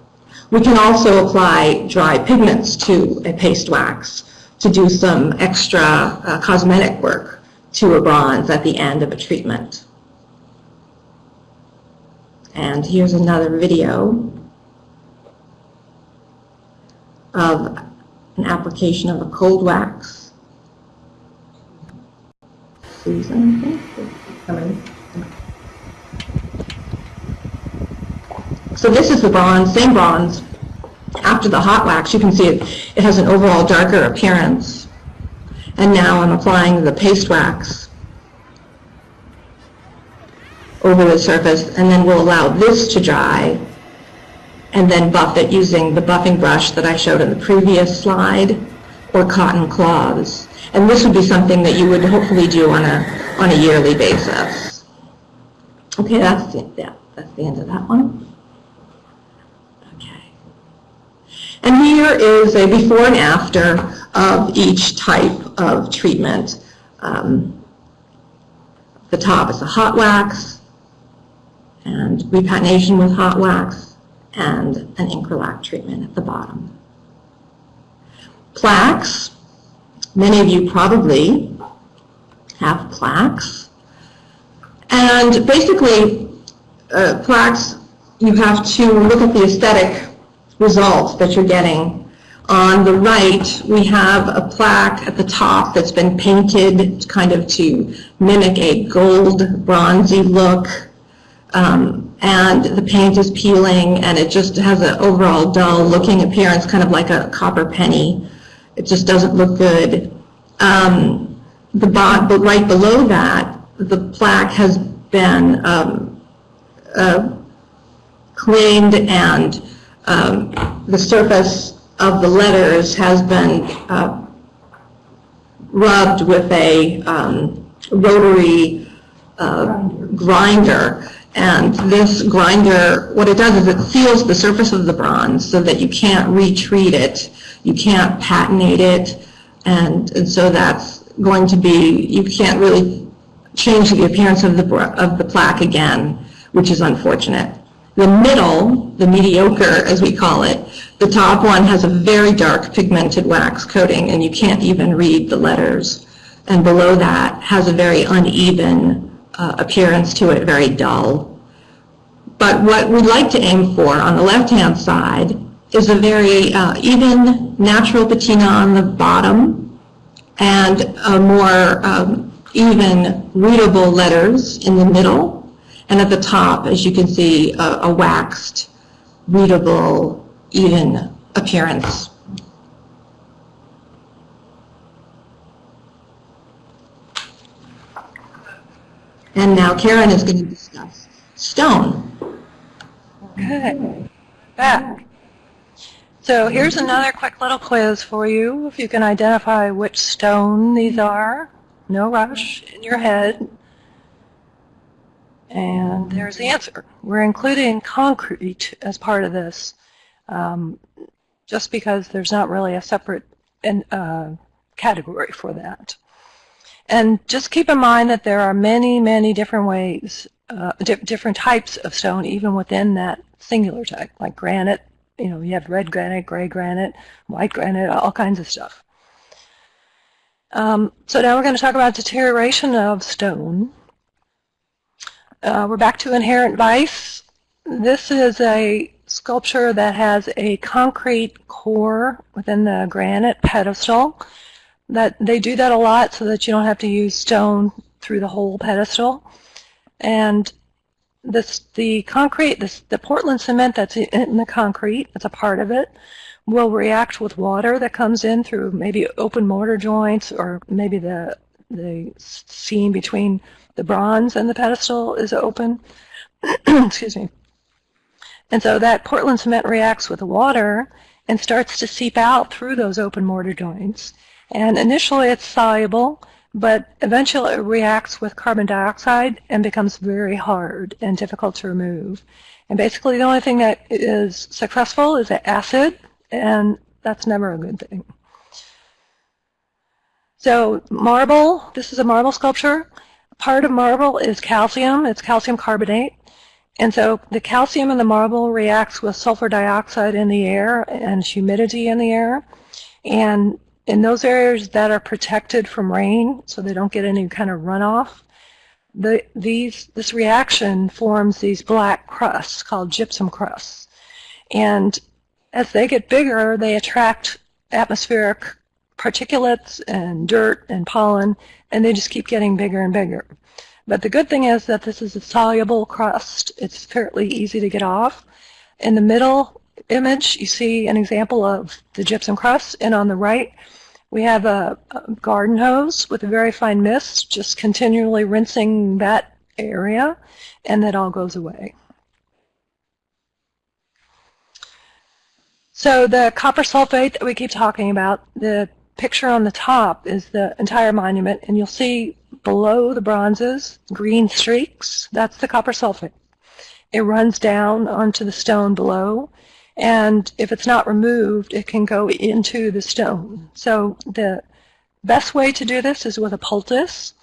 We can also apply dry pigments to a paste wax to do some extra uh, cosmetic work to a bronze at the end of a treatment. And here's another video of an application of a cold wax. Susan, coming. So this is the bronze, same bronze. After the hot wax, you can see it, it has an overall darker appearance. And now I'm applying the paste wax over the surface, and then we'll allow this to dry, and then buff it using the buffing brush that I showed in the previous slide, or cotton cloths. And this would be something that you would hopefully do on a, on a yearly basis. Okay, that's, the- yeah, that's the end of that one. Okay. And here is a before and after of each type of treatment. Um, The top is a hot wax, and repatination with hot wax, and an Incralac treatment at the bottom. Plaques, many of you probably have plaques. And basically, uh, plaques, you have to look at the aesthetic results that you're getting. On the right, we have a plaque at the top that's been painted kind of to mimic a gold bronzy look. Um, and the paint is peeling and it just has an overall dull looking appearance, kind of like a copper penny. It just doesn't look good. Um, the bot, but right below that, the plaque has been um, uh, cleaned and um, the surface of the letters has been uh, rubbed with a um, rotary uh, grinder. And this grinder, what it does is it seals the surface of the bronze so that you can't retreat it, you can't patinate it, and and so that's going to be, you can't really change the appearance of the, of the plaque again, which is unfortunate. The middle, the mediocre as we call it, the top one has a very dark pigmented wax coating and you can't even read the letters. And below that has a very uneven uh, appearance to it, very dull. But what we'd like to aim for on the left-hand side is a very uh, even natural patina on the bottom and a more um, even readable letters in the middle. And at the top, as you can see, a, a waxed readable, even appearance. And now Karen is going to discuss stone. Okay, back. So here's another quick little quiz for you. If you can identify which stone these are, no rush in your head. And there's the answer. We're including concrete as part of this, um, just because there's not really a separate uh, category for that. And just keep in mind that there are many, many different ways, uh, di different types of stone, even within that singular type, like granite. You know, you have red granite, gray granite, white granite, all kinds of stuff. Um, so now we're going to talk about deterioration of stone. Uh, we're back to inherent vice. This is a sculpture that has a concrete core within the granite pedestal that they do that a lot so that you don't have to use stone through the whole pedestal. And this, the concrete, this, the Portland cement that's in the concrete, it's a part of it, will react with water that comes in through maybe open mortar joints or maybe the, the seam between the bronze and the pedestal is open. Excuse me. And so that Portland cement reacts with the water and starts to seep out through those open mortar joints. And initially it's soluble, but eventually it reacts with carbon dioxide and becomes very hard and difficult to remove. And basically the only thing that is successful is acid, and that's never a good thing. So marble, this is a marble sculpture. Part of marble is calcium, it's calcium carbonate. And so the calcium in the marble reacts with sulfur dioxide in the air and humidity in the air. And in those areas that are protected from rain, so they don't get any kind of runoff, the, these, this reaction forms these black crusts called gypsum crusts. And as they get bigger, they attract atmospheric particulates and dirt and pollen, and they just keep getting bigger and bigger. But the good thing is that this is a soluble crust. It's fairly easy to get off. In the middle image, you see an example of the gypsum crust, and on the right, we have a, a garden hose with a very fine mist, just continually rinsing that area, and that all goes away. So the copper sulfate that we keep talking about, the picture on the top is the entire monument, and you'll see below the bronzes, green streaks, that's the copper sulfate. It runs down onto the stone below, and if it's not removed, it can go into the stone. So the best way to do this is with a poultice.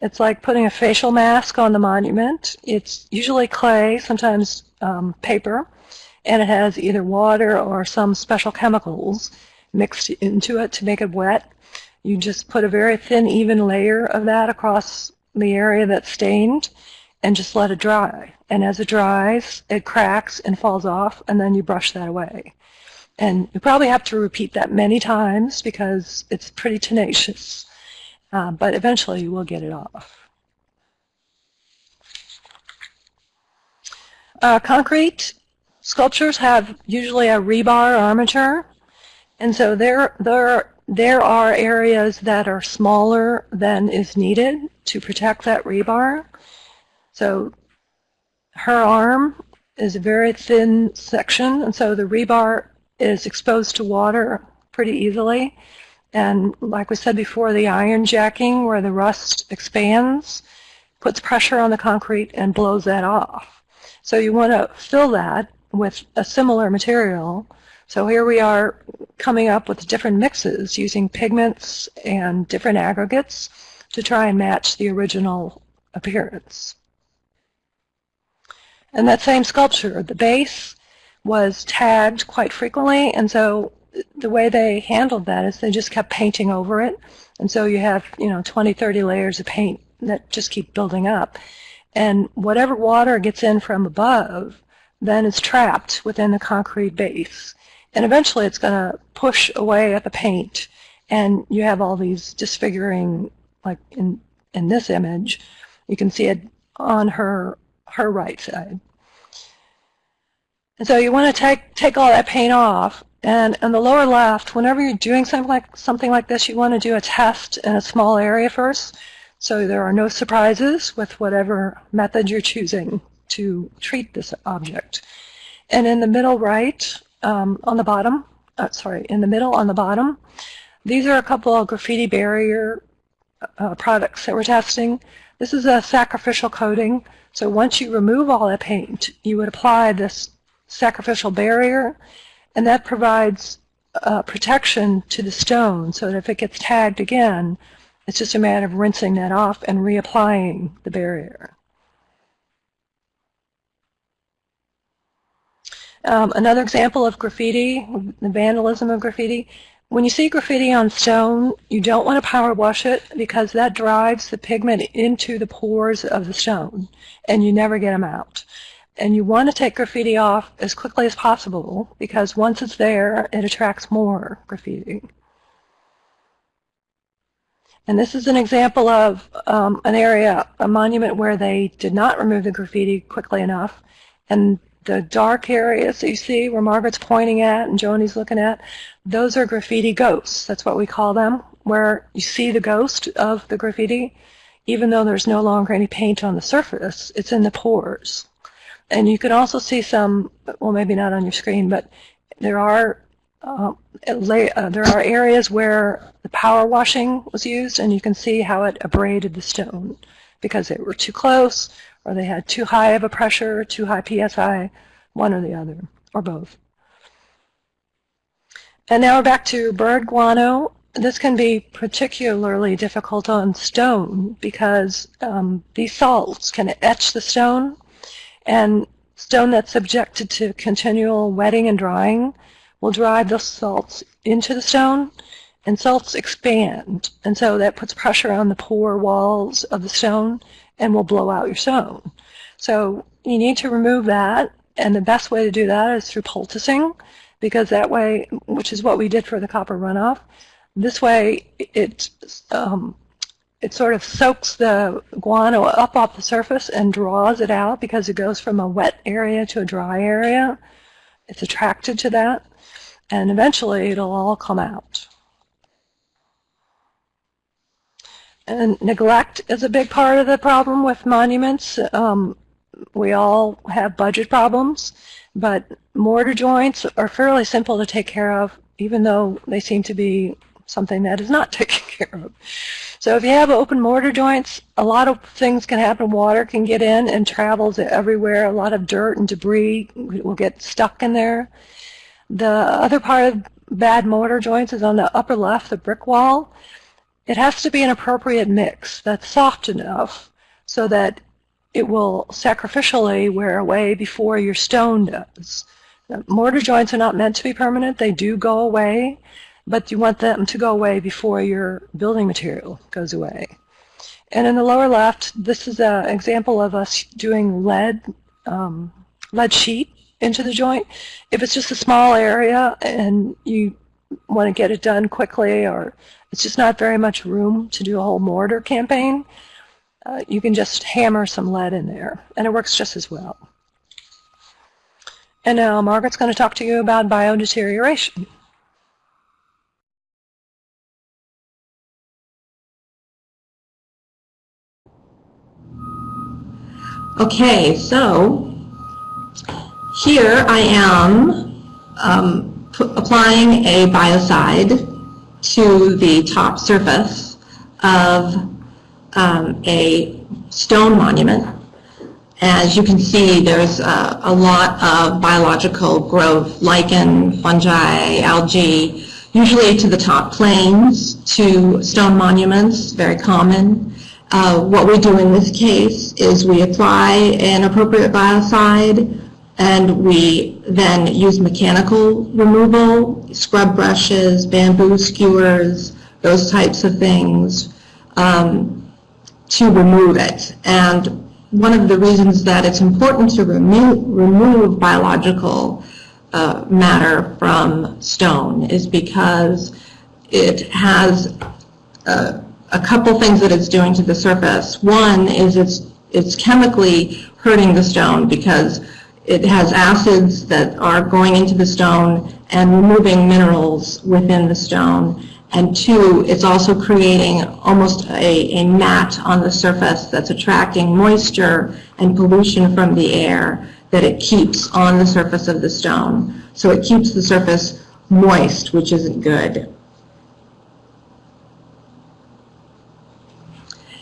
It's like putting a facial mask on the monument. It's usually clay, sometimes um, paper, and it has either water or some special chemicals mixed into it to make it wet. You just put a very thin, even layer of that across the area that's stained and just let it dry. And as it dries, it cracks and falls off, and then you brush that away. And you probably have to repeat that many times because it's pretty tenacious. Uh, but eventually you will get it off. Uh, concrete sculptures have usually a rebar armature. And so there, there, there are areas that are smaller than is needed to protect that rebar. So her arm is a very thin section, and so the rebar is exposed to water pretty easily. And like we said before, the iron jacking where the rust expands puts pressure on the concrete and blows that off. So you want to fill that with a similar material. So here we are coming up with different mixes using pigments and different aggregates to try and match the original appearance. And that same sculpture, the base was tagged quite frequently, and so the way they handled that is they just kept painting over it. And so you have, you know, 20, 30 layers of paint that just keep building up. And whatever water gets in from above then is trapped within the concrete base. And eventually it's going to push away at the paint. And you have all these disfiguring, like in, in this image, you can see it on her her right side. And so you want to take, take all that paint off. And on the lower left, whenever you're doing something like, something like this, you want to do a test in a small area first. So there are no surprises with whatever method you're choosing to treat this object. And in the middle right, um, on the bottom, uh, sorry, in the middle on the bottom, these are a couple of graffiti barrier uh, products that we're testing. This is a sacrificial coating. So once you remove all that paint, you would apply this sacrificial barrier, and that provides uh, protection to the stone so that if it gets tagged again, it's just a matter of rinsing that off and reapplying the barrier. Um, another example of graffiti, the vandalism of graffiti, when you see graffiti on stone, you don't want to power wash it because that drives the pigment into the pores of the stone and you never get them out. And you want to take graffiti off as quickly as possible because once it's there, it attracts more graffiti. And this is an example of um, an area, a monument where they did not remove the graffiti quickly enough. And the dark areas that you see where Margaret's pointing at and Joni's looking at, those are graffiti ghosts. That's what we call them, where you see the ghost of the graffiti. Even though there's no longer any paint on the surface, it's in the pores. And you can also see some, well maybe not on your screen, but there are uh, uh, there are areas where the power washing was used and you can see how it abraded the stone because they were too close or they had too high of a pressure, too high PSI, one or the other, or both. And now we're back to bird guano. This can be particularly difficult on stone because um, these salts can etch the stone, and stone that's subjected to continual wetting and drying will drive the salts into the stone, and salts expand, and so that puts pressure on the pore walls of the stone, and will blow out your stone. So you need to remove that, and the best way to do that is through poulticing, because that way, which is what we did for the copper runoff, this way it um, it sort of soaks the guano up off the surface and draws it out because it goes from a wet area to a dry area. It's attracted to that, and eventually it'll all come out. And neglect is a big part of the problem with monuments. Um, we all have budget problems, but mortar joints are fairly simple to take care of, even though they seem to be something that is not taken care of. So if you have open mortar joints, a lot of things can happen. Water can get in and travels everywhere. A lot of dirt and debris will get stuck in there. The other part of bad mortar joints is on the upper left, the brick wall. It has to be an appropriate mix that's soft enough so that it will sacrificially wear away before your stone does. mortar joints are not meant to be permanent. They do go away, but you want them to go away before your building material goes away. And in the lower left, this is an example of us doing lead, um, lead sheet into the joint. If it's just a small area and you want to get it done quickly or it's just not very much room to do a whole mortar campaign, uh, you can just hammer some lead in there, and it works just as well. And now Margaret's going to talk to you about biodeterioration. Okay, so here I am um, applying a biocide to the top surface of um, a stone monument. As you can see, there's a, a lot of biological growth, lichen, fungi, algae, usually to the top planes, to stone monuments, very common. Uh, what we do in this case is we apply an appropriate biocide and we then use mechanical removal, scrub brushes, bamboo skewers, those types of things um, to remove it. And one of the reasons that it's important to remo remove biological uh, matter from stone is because it has uh, a couple things that it's doing to the surface. One is it's, it's chemically hurting the stone because it has acids that are going into the stone and removing minerals within the stone. And two, it's also creating almost a, a mat on the surface that's attracting moisture and pollution from the air that it keeps on the surface of the stone. So it keeps the surface moist, which isn't good.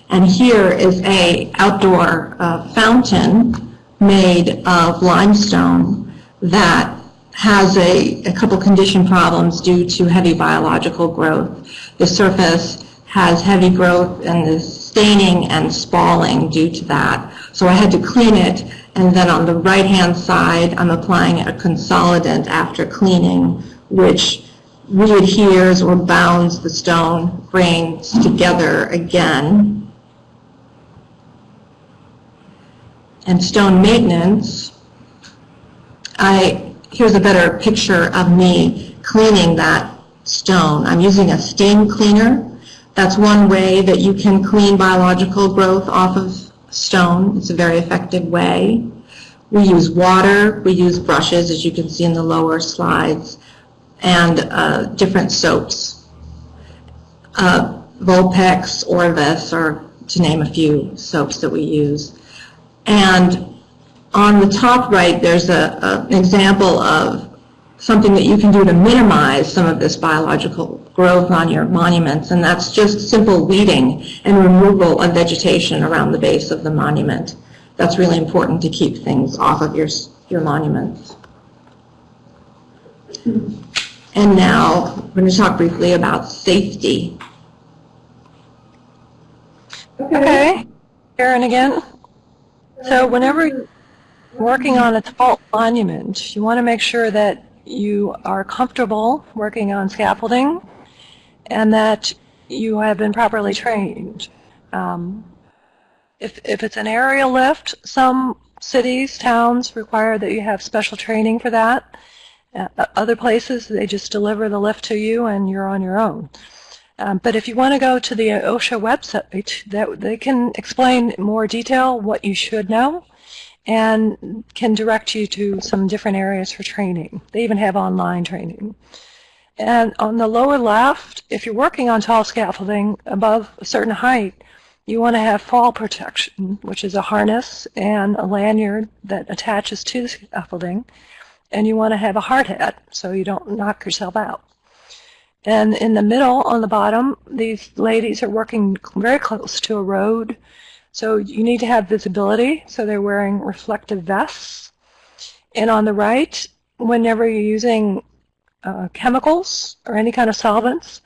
And here is a outdoor uh, fountain made of limestone that has a, a couple condition problems due to heavy biological growth. The surface has heavy growth and is staining and spalling due to that. So I had to clean it, and then on the right-hand side, I'm applying a consolidant after cleaning, which readheres or bounds the stone grains together again. And stone maintenance, I, here's a better picture of me cleaning that stone. I'm using a steam cleaner. That's one way that you can clean biological growth off of stone. It's a very effective way. We use water, we use brushes, as you can see in the lower slides, and uh, different soaps. Uh, Vulpex, Orvus, or to name a few soaps that we use. And on the top right, there's a, an example of something that you can do to minimize some of this biological growth on your monuments, and that's just simple weeding and removal of vegetation around the base of the monument. That's really important to keep things off of your, your monuments. And now, I'm going to talk briefly about safety. Okay. Karen again. So whenever you're working on a tall monument, you want to make sure that you are comfortable working on scaffolding and that you have been properly trained. Um, if, if it's an aerial lift, some cities, towns require that you have special training for that. Uh, other places, they just deliver the lift to you and you're on your own. Um, but if you want to go to the OSHA website, that they can explain more detail what you should know and can direct you to some different areas for training. They even have online training. And on the lower left, if you're working on tall scaffolding above a certain height, you want to have fall protection, which is a harness and a lanyard that attaches to the scaffolding. And you want to have a hard hat so you don't knock yourself out. And in the middle, on the bottom, these ladies are working very close to a road. So you need to have visibility. So they're wearing reflective vests. And on the right, whenever you're using uh, chemicals or any kind of solvents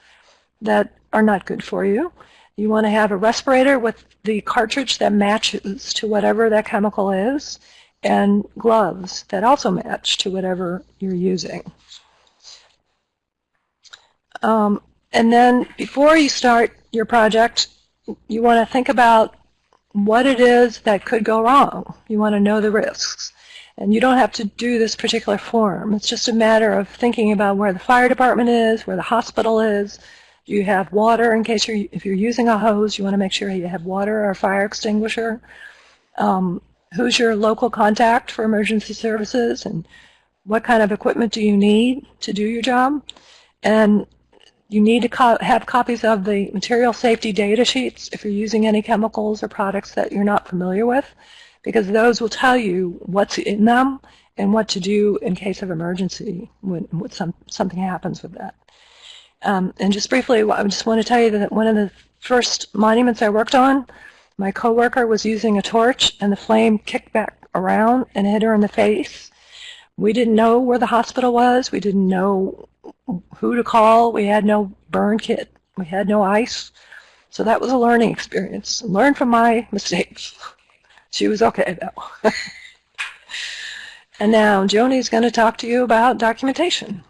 that are not good for you, you want to have a respirator with the cartridge that matches to whatever that chemical is and gloves that also match to whatever you're using. Um, and then before you start your project, you want to think about what it is that could go wrong. You want to know the risks. And you don't have to do this particular form. It's just a matter of thinking about where the fire department is, where the hospital is. Do you have water in case you're, if you're using a hose, you want to make sure you have water or a fire extinguisher. Um, who's your local contact for emergency services and what kind of equipment do you need to do your job? And you need to co have copies of the material safety data sheets if you're using any chemicals or products that you're not familiar with, because those will tell you what's in them and what to do in case of emergency when, when some, something happens with that. Um, and just briefly, I just want to tell you that one of the first monuments I worked on, my coworker was using a torch and the flame kicked back around and hit her in the face. We didn't know where the hospital was. We didn't know who to call. We had no burn kit. We had no ice. So that was a learning experience. Learn from my mistakes. She was okay though. and now Joni's going to talk to you about documentation.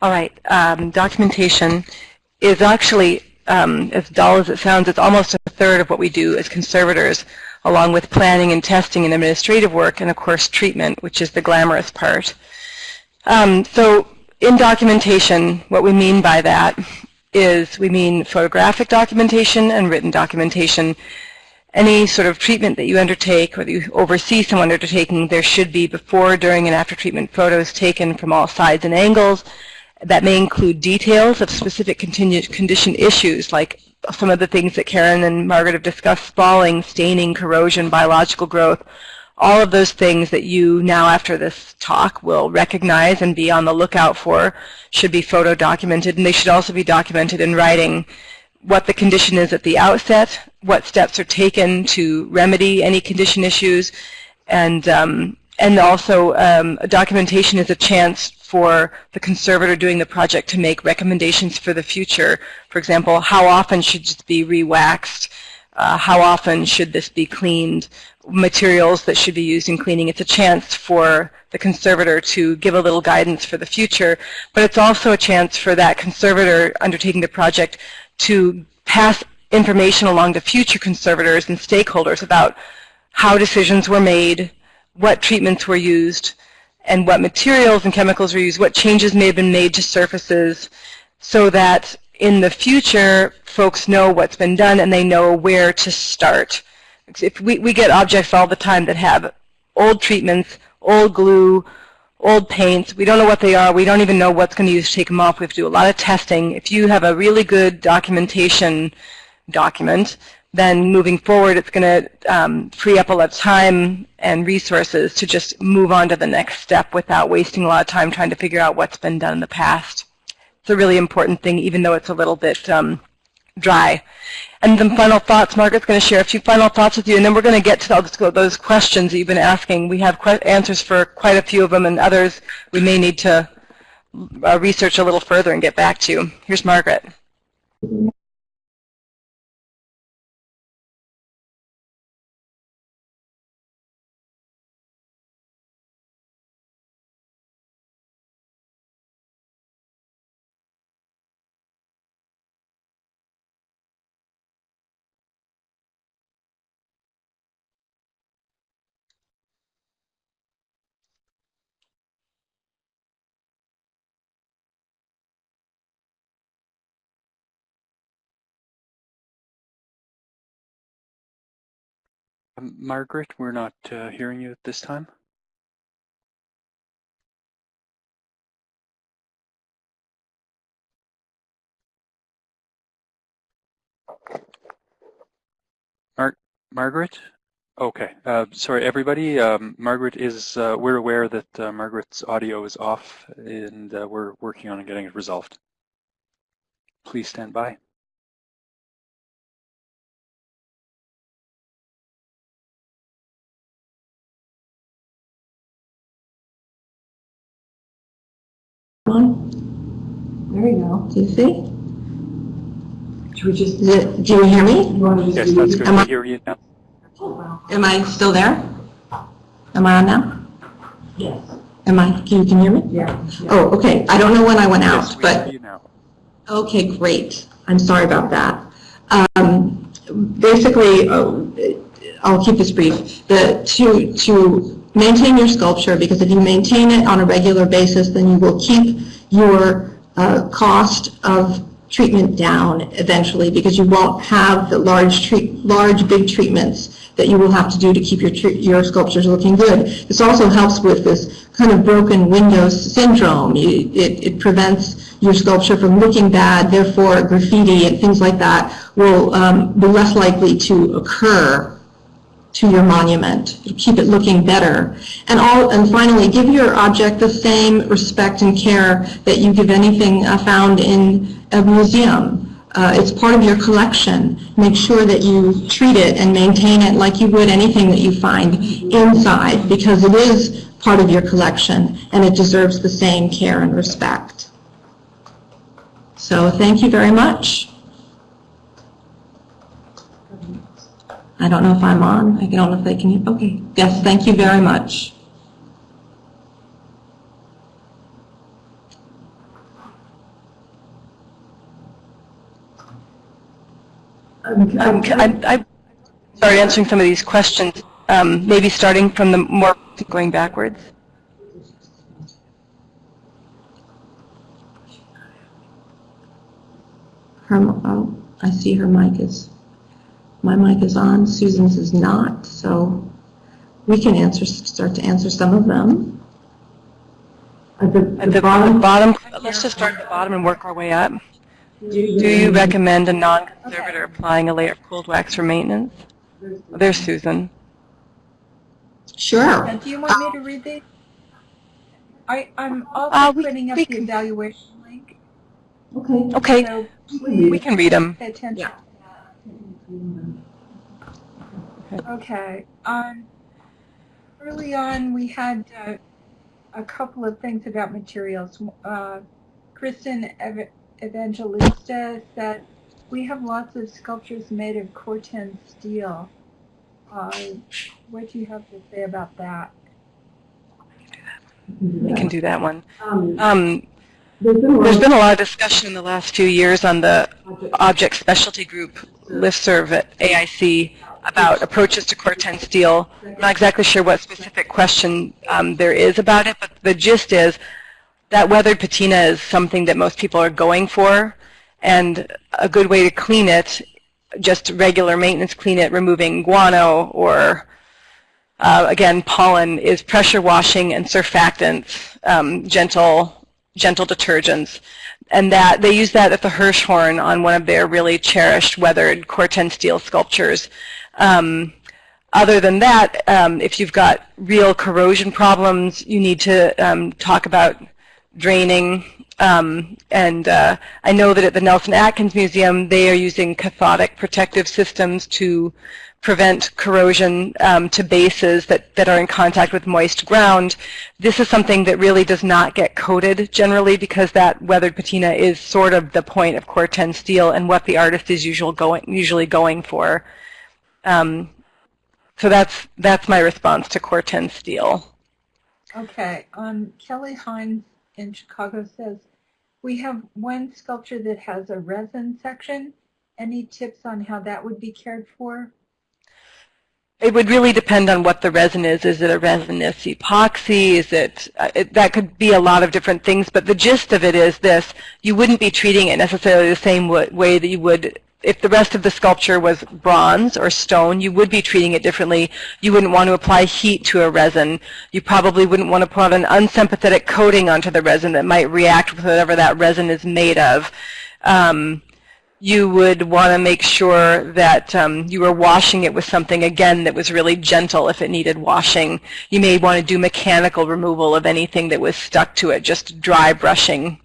All right. Um, documentation is actually, um, as dull as it sounds, it's almost a third of what we do as conservators, along with planning and testing and administrative work, and of course treatment, which is the glamorous part. Um, so in documentation, what we mean by that is we mean photographic documentation and written documentation. any sort of treatment that you undertake or that you oversee someone undertaking, there should be before, during, and after treatment photos taken from all sides and angles. That may include details of specific condition issues, like some of the things that Karen and Margaret have discussed, spalling, staining, corrosion, biological growth, all of those things that you now after this talk will recognize and be on the lookout for should be photo documented and they should also be documented in writing what the condition is at the outset, what steps are taken to remedy any condition issues, and um, and also um, documentation is a chance for the conservator doing the project to make recommendations for the future. For example, how often should this be re-waxed? Uh, how often should this be cleaned? Materials that should be used in cleaning. It's a chance for the conservator to give a little guidance for the future, but it's also a chance for that conservator undertaking the project to pass information along to future conservators and stakeholders about how decisions were made, what treatments were used, and what materials and chemicals were used, what changes may have been made to surfaces, so that in the future folks know what's been done and they know where to start. If we, we get objects all the time that have old treatments, old glue, old paints. We don't know what they are. We don't even know what's going to use to take them off. We have to do a lot of testing. If you have a really good documentation document, then moving forward it's going to um, free up a lot of time and resources to just move on to the next step without wasting a lot of time trying to figure out what's been done in the past. It's a really important thing, even though it's a little bit um, dry. And then final thoughts, Margaret's going to share a few final thoughts with you, and then we're going to get to those questions that you've been asking. We have answers for quite a few of them, and others we may need to uh, research a little further and get back to. Here's Margaret. Margaret, we're not uh, hearing you at this time. Mar Margaret? Okay. Uh, sorry, everybody. Um, Margaret is, uh, we're aware that uh, Margaret's audio is off and uh, we're working on getting it resolved. Please stand by. On. There we go. Do you see? Should we just, it, do you hear me? you want to just Yes, do that's these? good. Am I- hear you now. Am I still there? Am I on now? Yes. Am I, can you can hear me? Yeah. Oh, okay. I don't know when I went Yes, out, we but hear you now. Okay, great. I'm sorry about that. Um, Basically, uh, I'll keep this brief. The, to, to maintain your sculpture, because if you maintain it on a regular basis, then you will keep your uh, cost of treatment down eventually, because you won't have the large treat, large, big treatments that you will have to do to keep your, your sculptures looking good. This also helps with this kind of broken windows syndrome. You- It, it prevents your sculpture from looking bad, therefore graffiti and things like that will um, be less likely to occur to your monument. Keep it looking better. And all, and finally, give your object the same respect and care that you give anything uh, found in a museum. Uh, It's part of your collection. Make sure that you treat it and maintain it like you would anything that you find inside, because it is part of your collection, and it deserves the same care and respect. So thank you very much. I don't know if I'm on. I don't know if they can, okay. Yes, thank you very much. Um, Um, um, I, I start answering some of these questions, um, maybe starting from the more going backwards. Her, oh, I see her mic is, my mic is on, Susan's is not, so we can answer, start to answer some of them. At the, At the bottom, bottom, let's just start at the bottom and work our way up. Do you recommend a non-conservator applying a layer of cold wax for maintenance? There's Susan. Sure. And do you want me to read these? I, I'm also Uh, we- putting up the evaluation link. Okay. Okay, So we can read them. pay attention. Yeah. Okay. Um, early on, we had uh, a couple of things about materials. Uh, Kristen Ev- Evangelista said, we have lots of sculptures made of Corten steel. Uh, what do you have to say about that? We can do that one. Um, there's been a lot of discussion in the last few years on the Object Specialty Group listserv at AIC about approaches to Corten steel. I'm not exactly sure what specific question um, there is about it, but the gist is that weathered patina is something that most people are going for, and a good way to clean it, just regular maintenance clean it, removing guano or uh, again, pollen is pressure washing and surfactants, um, gentle, gentle detergents. And that they use that at the Hirshhorn on one of their really cherished weathered Corten steel sculptures. Um, other than that, um, if you've got real corrosion problems, you need to um, talk about draining. Um, and uh, I know that at the Nelson Atkins Museum, they are using cathodic protective systems to prevent corrosion um, to bases that, that are in contact with moist ground. This is something that really does not get coated generally because that weathered patina is sort of the point of Corten steel and what the artist is usual going, usually going for. Um, so that's, that's my response to Corten steel. Okay. Um, Kelly Hines in Chicago says, we have one sculpture that has a resin section. Any tips on how that would be cared for? It would really depend on what the resin is. Is it a resinous epoxy? Is it, uh, it, that could be a lot of different things, but the gist of it is this, you wouldn't be treating it necessarily the same way that you would if the rest of the sculpture was bronze or stone, you would be treating it differently. You wouldn't want to apply heat to a resin. You probably wouldn't want to put an unsympathetic coating onto the resin that might react with whatever that resin is made of. Um, you would want to make sure that um, you were washing it with something, again, that was really gentle if it needed washing. You may want to do mechanical removal of anything that was stuck to it, just dry brushing.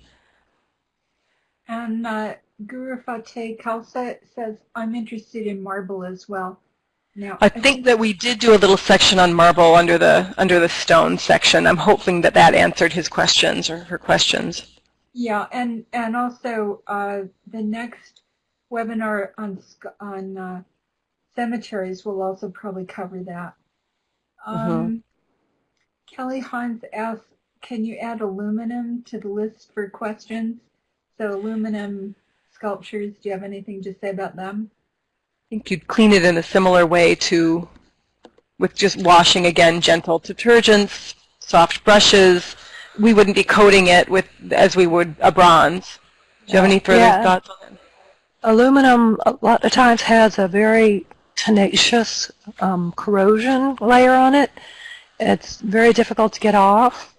And uh, Guru Fateh Khalsa says, I'm interested in marble as well. Now, I think that we did do a little section on marble under the under the stone section. I'm hoping that that answered his questions or her questions. Yeah, and and also uh, the next webinar on on uh, cemeteries will also probably cover that. Um, Kelly Hines asks, can you add aluminum to the list for questions? So aluminum sculptures, do you have anything to say about them? I think you'd clean it in a similar way to with just washing again, gentle detergents, soft brushes. We wouldn't be coating it with as we would a bronze. Do you have any further Yeah. thoughts on that? Aluminum a lot of times has a very tenacious um, corrosion layer on it. It's very difficult to get off.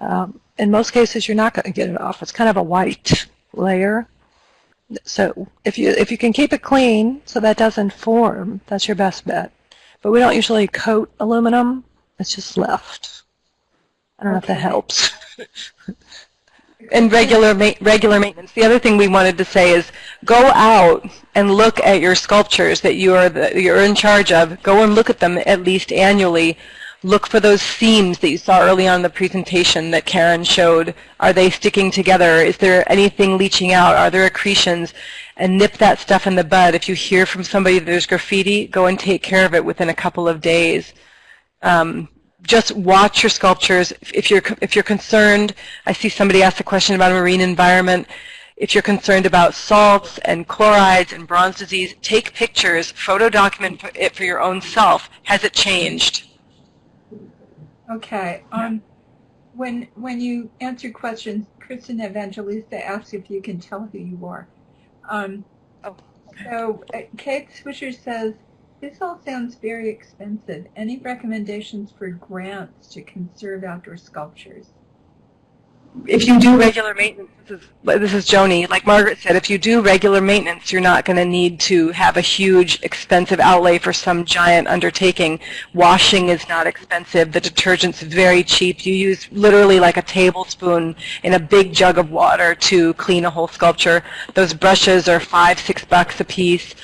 Um, in most cases, you're not going to get it off. It's kind of a white layer. So if you if you can keep it clean so that doesn't form, that's your best bet. But we don't usually coat aluminum. It's just left. I don't know if that helps. and regular ma- regular maintenance. The other thing we wanted to say is go out and look at your sculptures that you are the, you're in charge of. Go and look at them at least annually. Look for those seams that you saw early on in the presentation that Karen showed. Are they sticking together? Is there anything leaching out? Are there accretions? And nip that stuff in the bud. If you hear from somebody that there's graffiti, go and take care of it within a couple of days. Um, just watch your sculptures. If you're if you're concerned, I see somebody asked a question about a marine environment. If you're concerned about salts and chlorides and bronze disease, take pictures, photo document it for your own self. Has it changed? Okay. Um, when when you answer questions, Kristen Evangelista asks if you can tell who you are. Um, So uh, Kate Swisher says, this all sounds very expensive. Any recommendations for grants to conserve outdoor sculptures? if you do regular maintenance, this is, this is Joni, like Margaret said, if you do regular maintenance, you're not going to need to have a huge expensive outlay for some giant undertaking. Washing is not expensive. The detergent's very cheap. You use literally like a tablespoon in a big jug of water to clean a whole sculpture. Those brushes are five, six bucks a piece.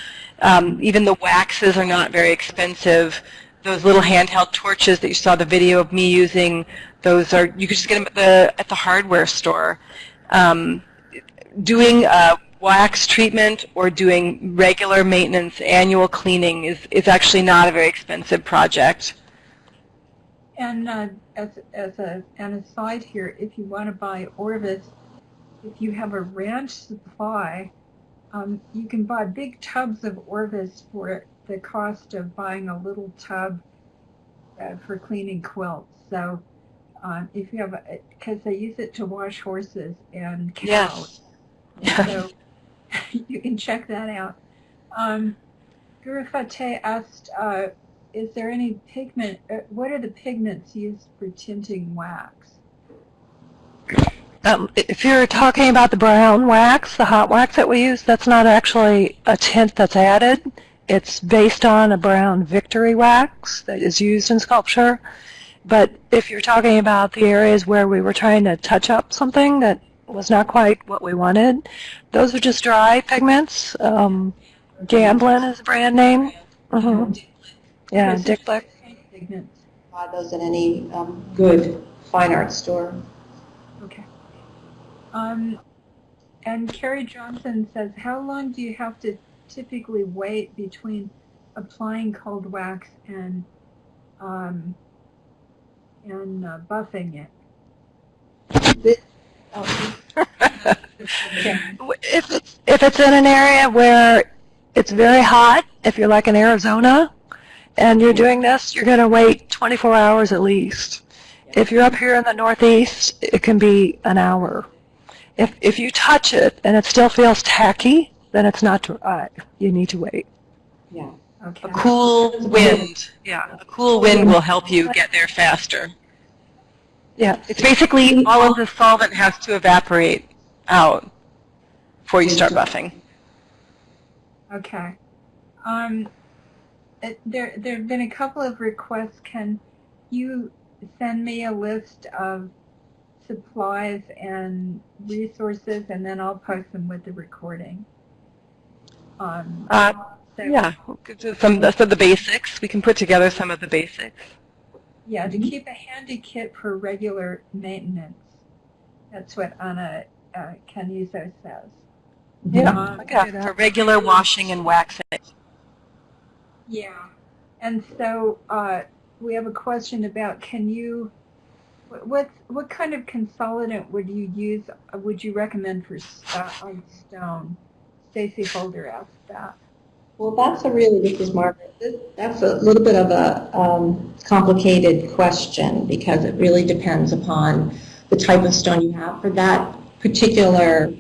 Um, even the waxes are not very expensive. Those little handheld torches that you saw the video of me using, those are you can just get them at the at the hardware store. Um, doing a wax treatment or doing regular maintenance, annual cleaning is is actually not a very expensive project. And uh, as, as a, an aside here, if you want to buy Orvus, if you have a ranch supply, um, you can buy big tubs of Orvus for the cost of buying a little tub uh, for cleaning quilts. So um, if you have, because they use it to wash horses and cows. Yes. So you can check that out. Um, Guru Fateh asked, uh, is there any pigment, uh, what are the pigments used for tinting wax? Um, if you're talking about the brown wax, the hot wax that we use, that's not actually a tint that's added. It's based on a brown victory wax that is used in sculpture. But if you're talking about the areas where we were trying to touch up something that was not quite what we wanted, those are just dry pigments. Um, Gamblin is a brand name. hmm Yeah, Dick Pigments. Buy those in any um, good fine art store. Um, and Carrie Johnson says, how long do you have to typically wait between applying cold wax and um, and uh, buffing it? If it's, if it's in an area where it's very hot, if you're like in Arizona and you're doing this, you're going to wait 24 hours at least. If you're up here in the Northeast, it can be an hour. If, if you touch it and it still feels tacky, then it's not dry. You need to wait. Yeah. Okay. A cool wind, yeah, a cool wind will help you get there faster. Yeah. It's basically all of the solvent has to evaporate out before you start buffing. Okay. Um, it, there, there have been a couple of requests. Can you send me a list of supplies and resources, and then I'll post them with the recording? Um, Uh, so, yeah, we'll get some of the basics. We can put together some of the basics. Yeah, to keep a handy kit for regular maintenance. That's what Anna uh, Canuso says. Yeah. Um, I For regular washing and waxing. Yeah, and so uh, we have a question about can you, what what, kind of consolidant would you use? uh, Would you recommend for uh, on stone? Stacy Holder asked that. Well, that's a really, this is Margaret, that's a little bit of a um, complicated question because it really depends upon the type of stone you have. For that particular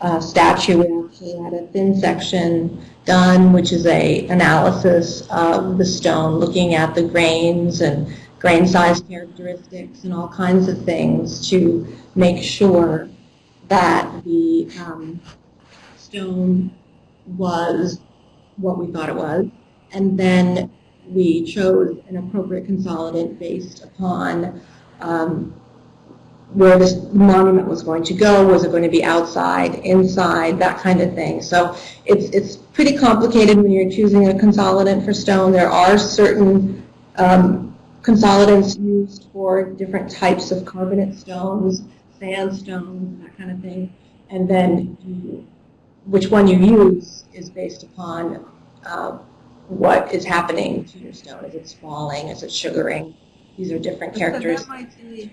uh, statue, we actually had a thin section done, which is a analysis of the stone, looking at the grains and grain size characteristics and all kinds of things to make sure that the um, stone was what we thought it was. And then we chose an appropriate consolidant based upon um, where this monument was going to go. Was it going to be outside, inside, that kind of thing. So it's, it's pretty complicated when you're choosing a consolidant for stone. There are certain um, consolidants used for different types of carbonate stones, sandstones, that kind of thing. And then you, which one you use is based upon uh, what is happening to your stone. Is it falling? Is it sugaring? These are different So that might be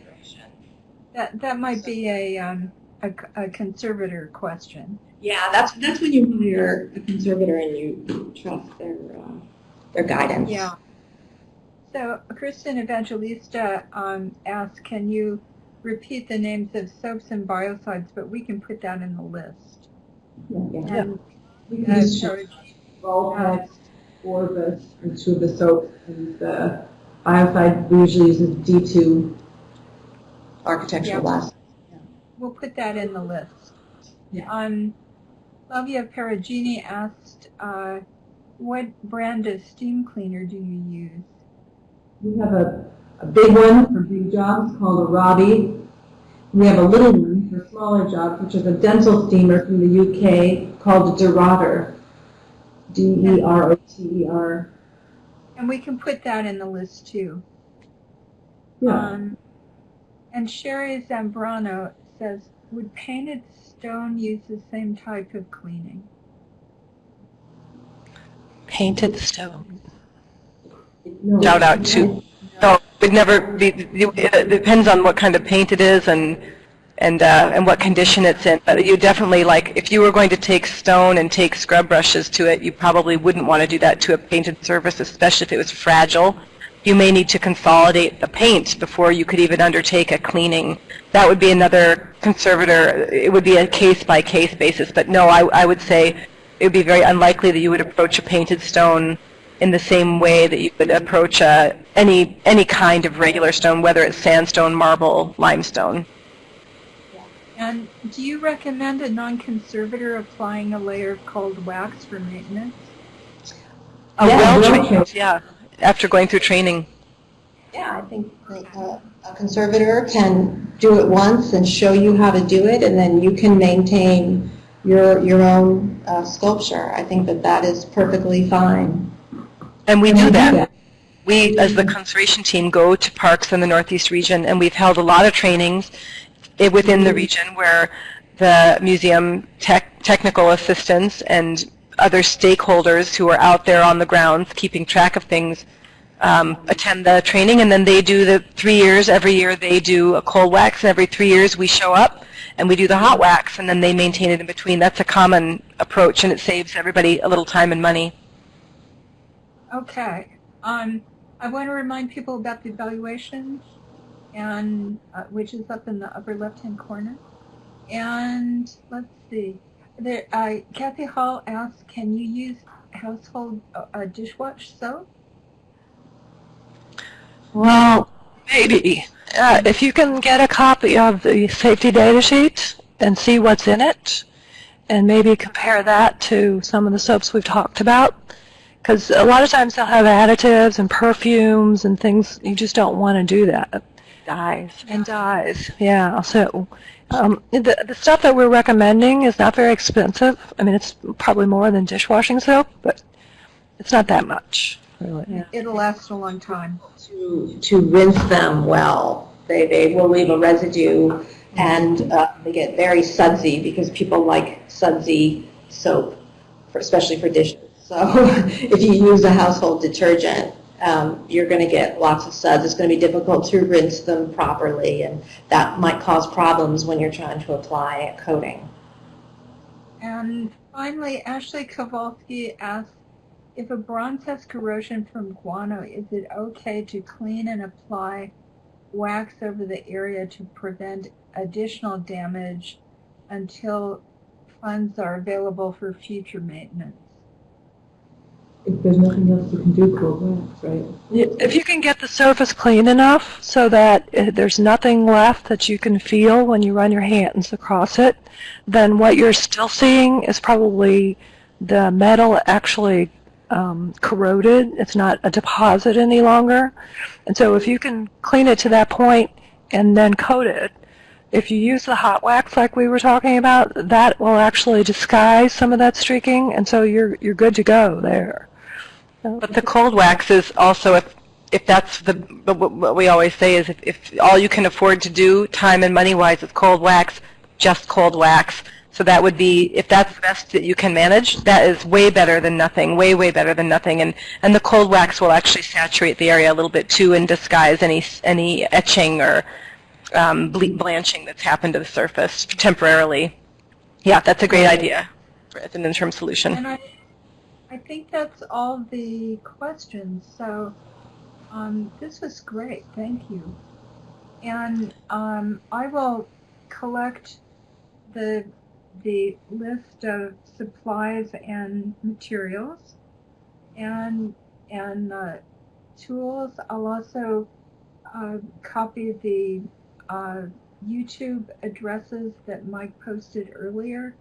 that that might be a um, a, a conservator question. Yeah, that's that's when you hire a conservator and you trust their uh, their guidance. Yeah. So Kristen Evangelista um, asked, can you repeat the names of soaps and biocides? But we can put that in the list. Yeah, yeah. And We can uh, just show Perugini. Vulpex or the, two of the soaps and the biocide we usually use is D2 architectural Yeah. glass. We'll put that in the list. Yeah. Um, Flavia Perugini asked, uh, what brand of steam cleaner do you use? We have a, a big one for big jobs called a Robbie. We have a little one for smaller jobs, which is a dental steamer from the UK called a Derotter. E D-E-R-O-T-E-R. And we can put that in the list too. Yeah. Um, and Sherry Zambrano says, would painted stone use the same type of cleaning? Painted stone. No. Shout out to, no, it would never be, it depends on what kind of paint it is and, and, uh, and what condition it's in. But you definitely, like, if you were going to take stone and take scrub brushes to it, you probably wouldn't want to do that to a painted surface, especially if it was fragile. You may need to consolidate the paint before you could even undertake a cleaning. That would be another conservator, it would be a case-by-case basis. But no, I, I would say it would be very unlikely that you would approach a painted stone in the same way that you would approach uh, any any kind of regular stone, whether it's sandstone, marble, limestone. And do you recommend a non-conservator applying a layer of cold wax for maintenance? A Yeah, well well trained, yeah, after going through training. Yeah, I think like, uh, a conservator can do it once and show you how to do it, and then you can maintain your, your own uh, sculpture. I think that that is perfectly fine. And we do we do that. that. We, as the conservation team, go to parks in the Northeast region, and we've held a lot of trainings within the region where the museum tech, technical assistants and other stakeholders who are out there on the grounds keeping track of things um, attend the training, and then they do the three years. Every year they do a cold wax, and every three years we show up and we do the hot wax, and then they maintain it in between. That's a common approach, and it saves everybody a little time and money. Okay. Um, I want to remind people about the evaluation, and uh, which is up in the upper left-hand corner. And let's see. There, uh, Kathy Hall asked, "Can you use household uh, uh, dishwash soap?" Well, maybe. Uh, if you can get a copy of the safety data sheet and see what's in it, and maybe compare that to some of the soaps we've talked about, because a lot of times they'll have additives and perfumes and things. You just don't want to do that. Dyes. And dyes, yeah. So um, the, the stuff that we're recommending is not very expensive. I mean, it's probably more than dishwashing soap, but it's not that much, really. It'll last a long time. To, to rinse them well. They, they will leave a residue, and uh, they get very sudsy because people like sudsy soap, for, especially for dishes. So if you use a household detergent, um, you're going to get lots of suds. It's going to be difficult to rinse them properly, and that might cause problems when you're trying to apply a coating. And finally, Ashley Kowalski asked, if a bronze has corrosion from guano, is it okay to clean and apply wax over the area to prevent additional damage until funds are available for future maintenance? If there's nothing else you can do, cold wax, right? If you can get the surface clean enough so that uh, there's nothing left that you can feel when you run your hands across it, then what you're still seeing is probably the metal actually um, corroded. It's not a deposit any longer. And so if you can clean it to that point and then coat it, if you use the hot wax like we were talking about, that will actually disguise some of that streaking, and so you're you're good to go there. But the cold wax is also, if, if that's the, what we always say is if, if all you can afford to do, time and money-wise, is cold wax, just cold wax. So that would be, if that's the best that you can manage, that is way better than nothing, way, way better than nothing. And, and the cold wax will actually saturate the area a little bit too and disguise any, any etching or um, ble- blanching that's happened to the surface temporarily. Yeah, that's a great idea as an interim solution. I think that's all the questions. So um, this was great. Thank you. And um, I will collect the the list of supplies and materials and and uh, tools. I'll also uh, copy the uh, YouTube addresses that Mike posted earlier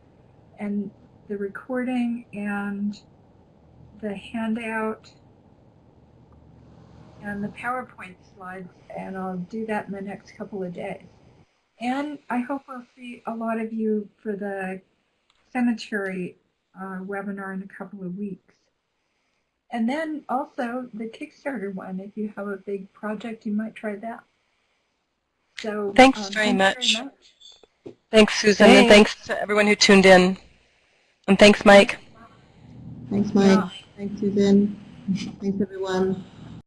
and the recording and the handout and the PowerPoint slides, and I'll do that in the next couple of days. And I hope I'll see a lot of you for the cemetery uh, webinar in a couple of weeks. And then also the Kickstarter one, if you have a big project, you might try that. So Thanks um, very thanks much. Thanks, Susan, and Thanks. thanks to everyone who tuned in. And thanks, Mike. Thanks, Mike. Yeah. Thanks, Susan. Thanks, everyone.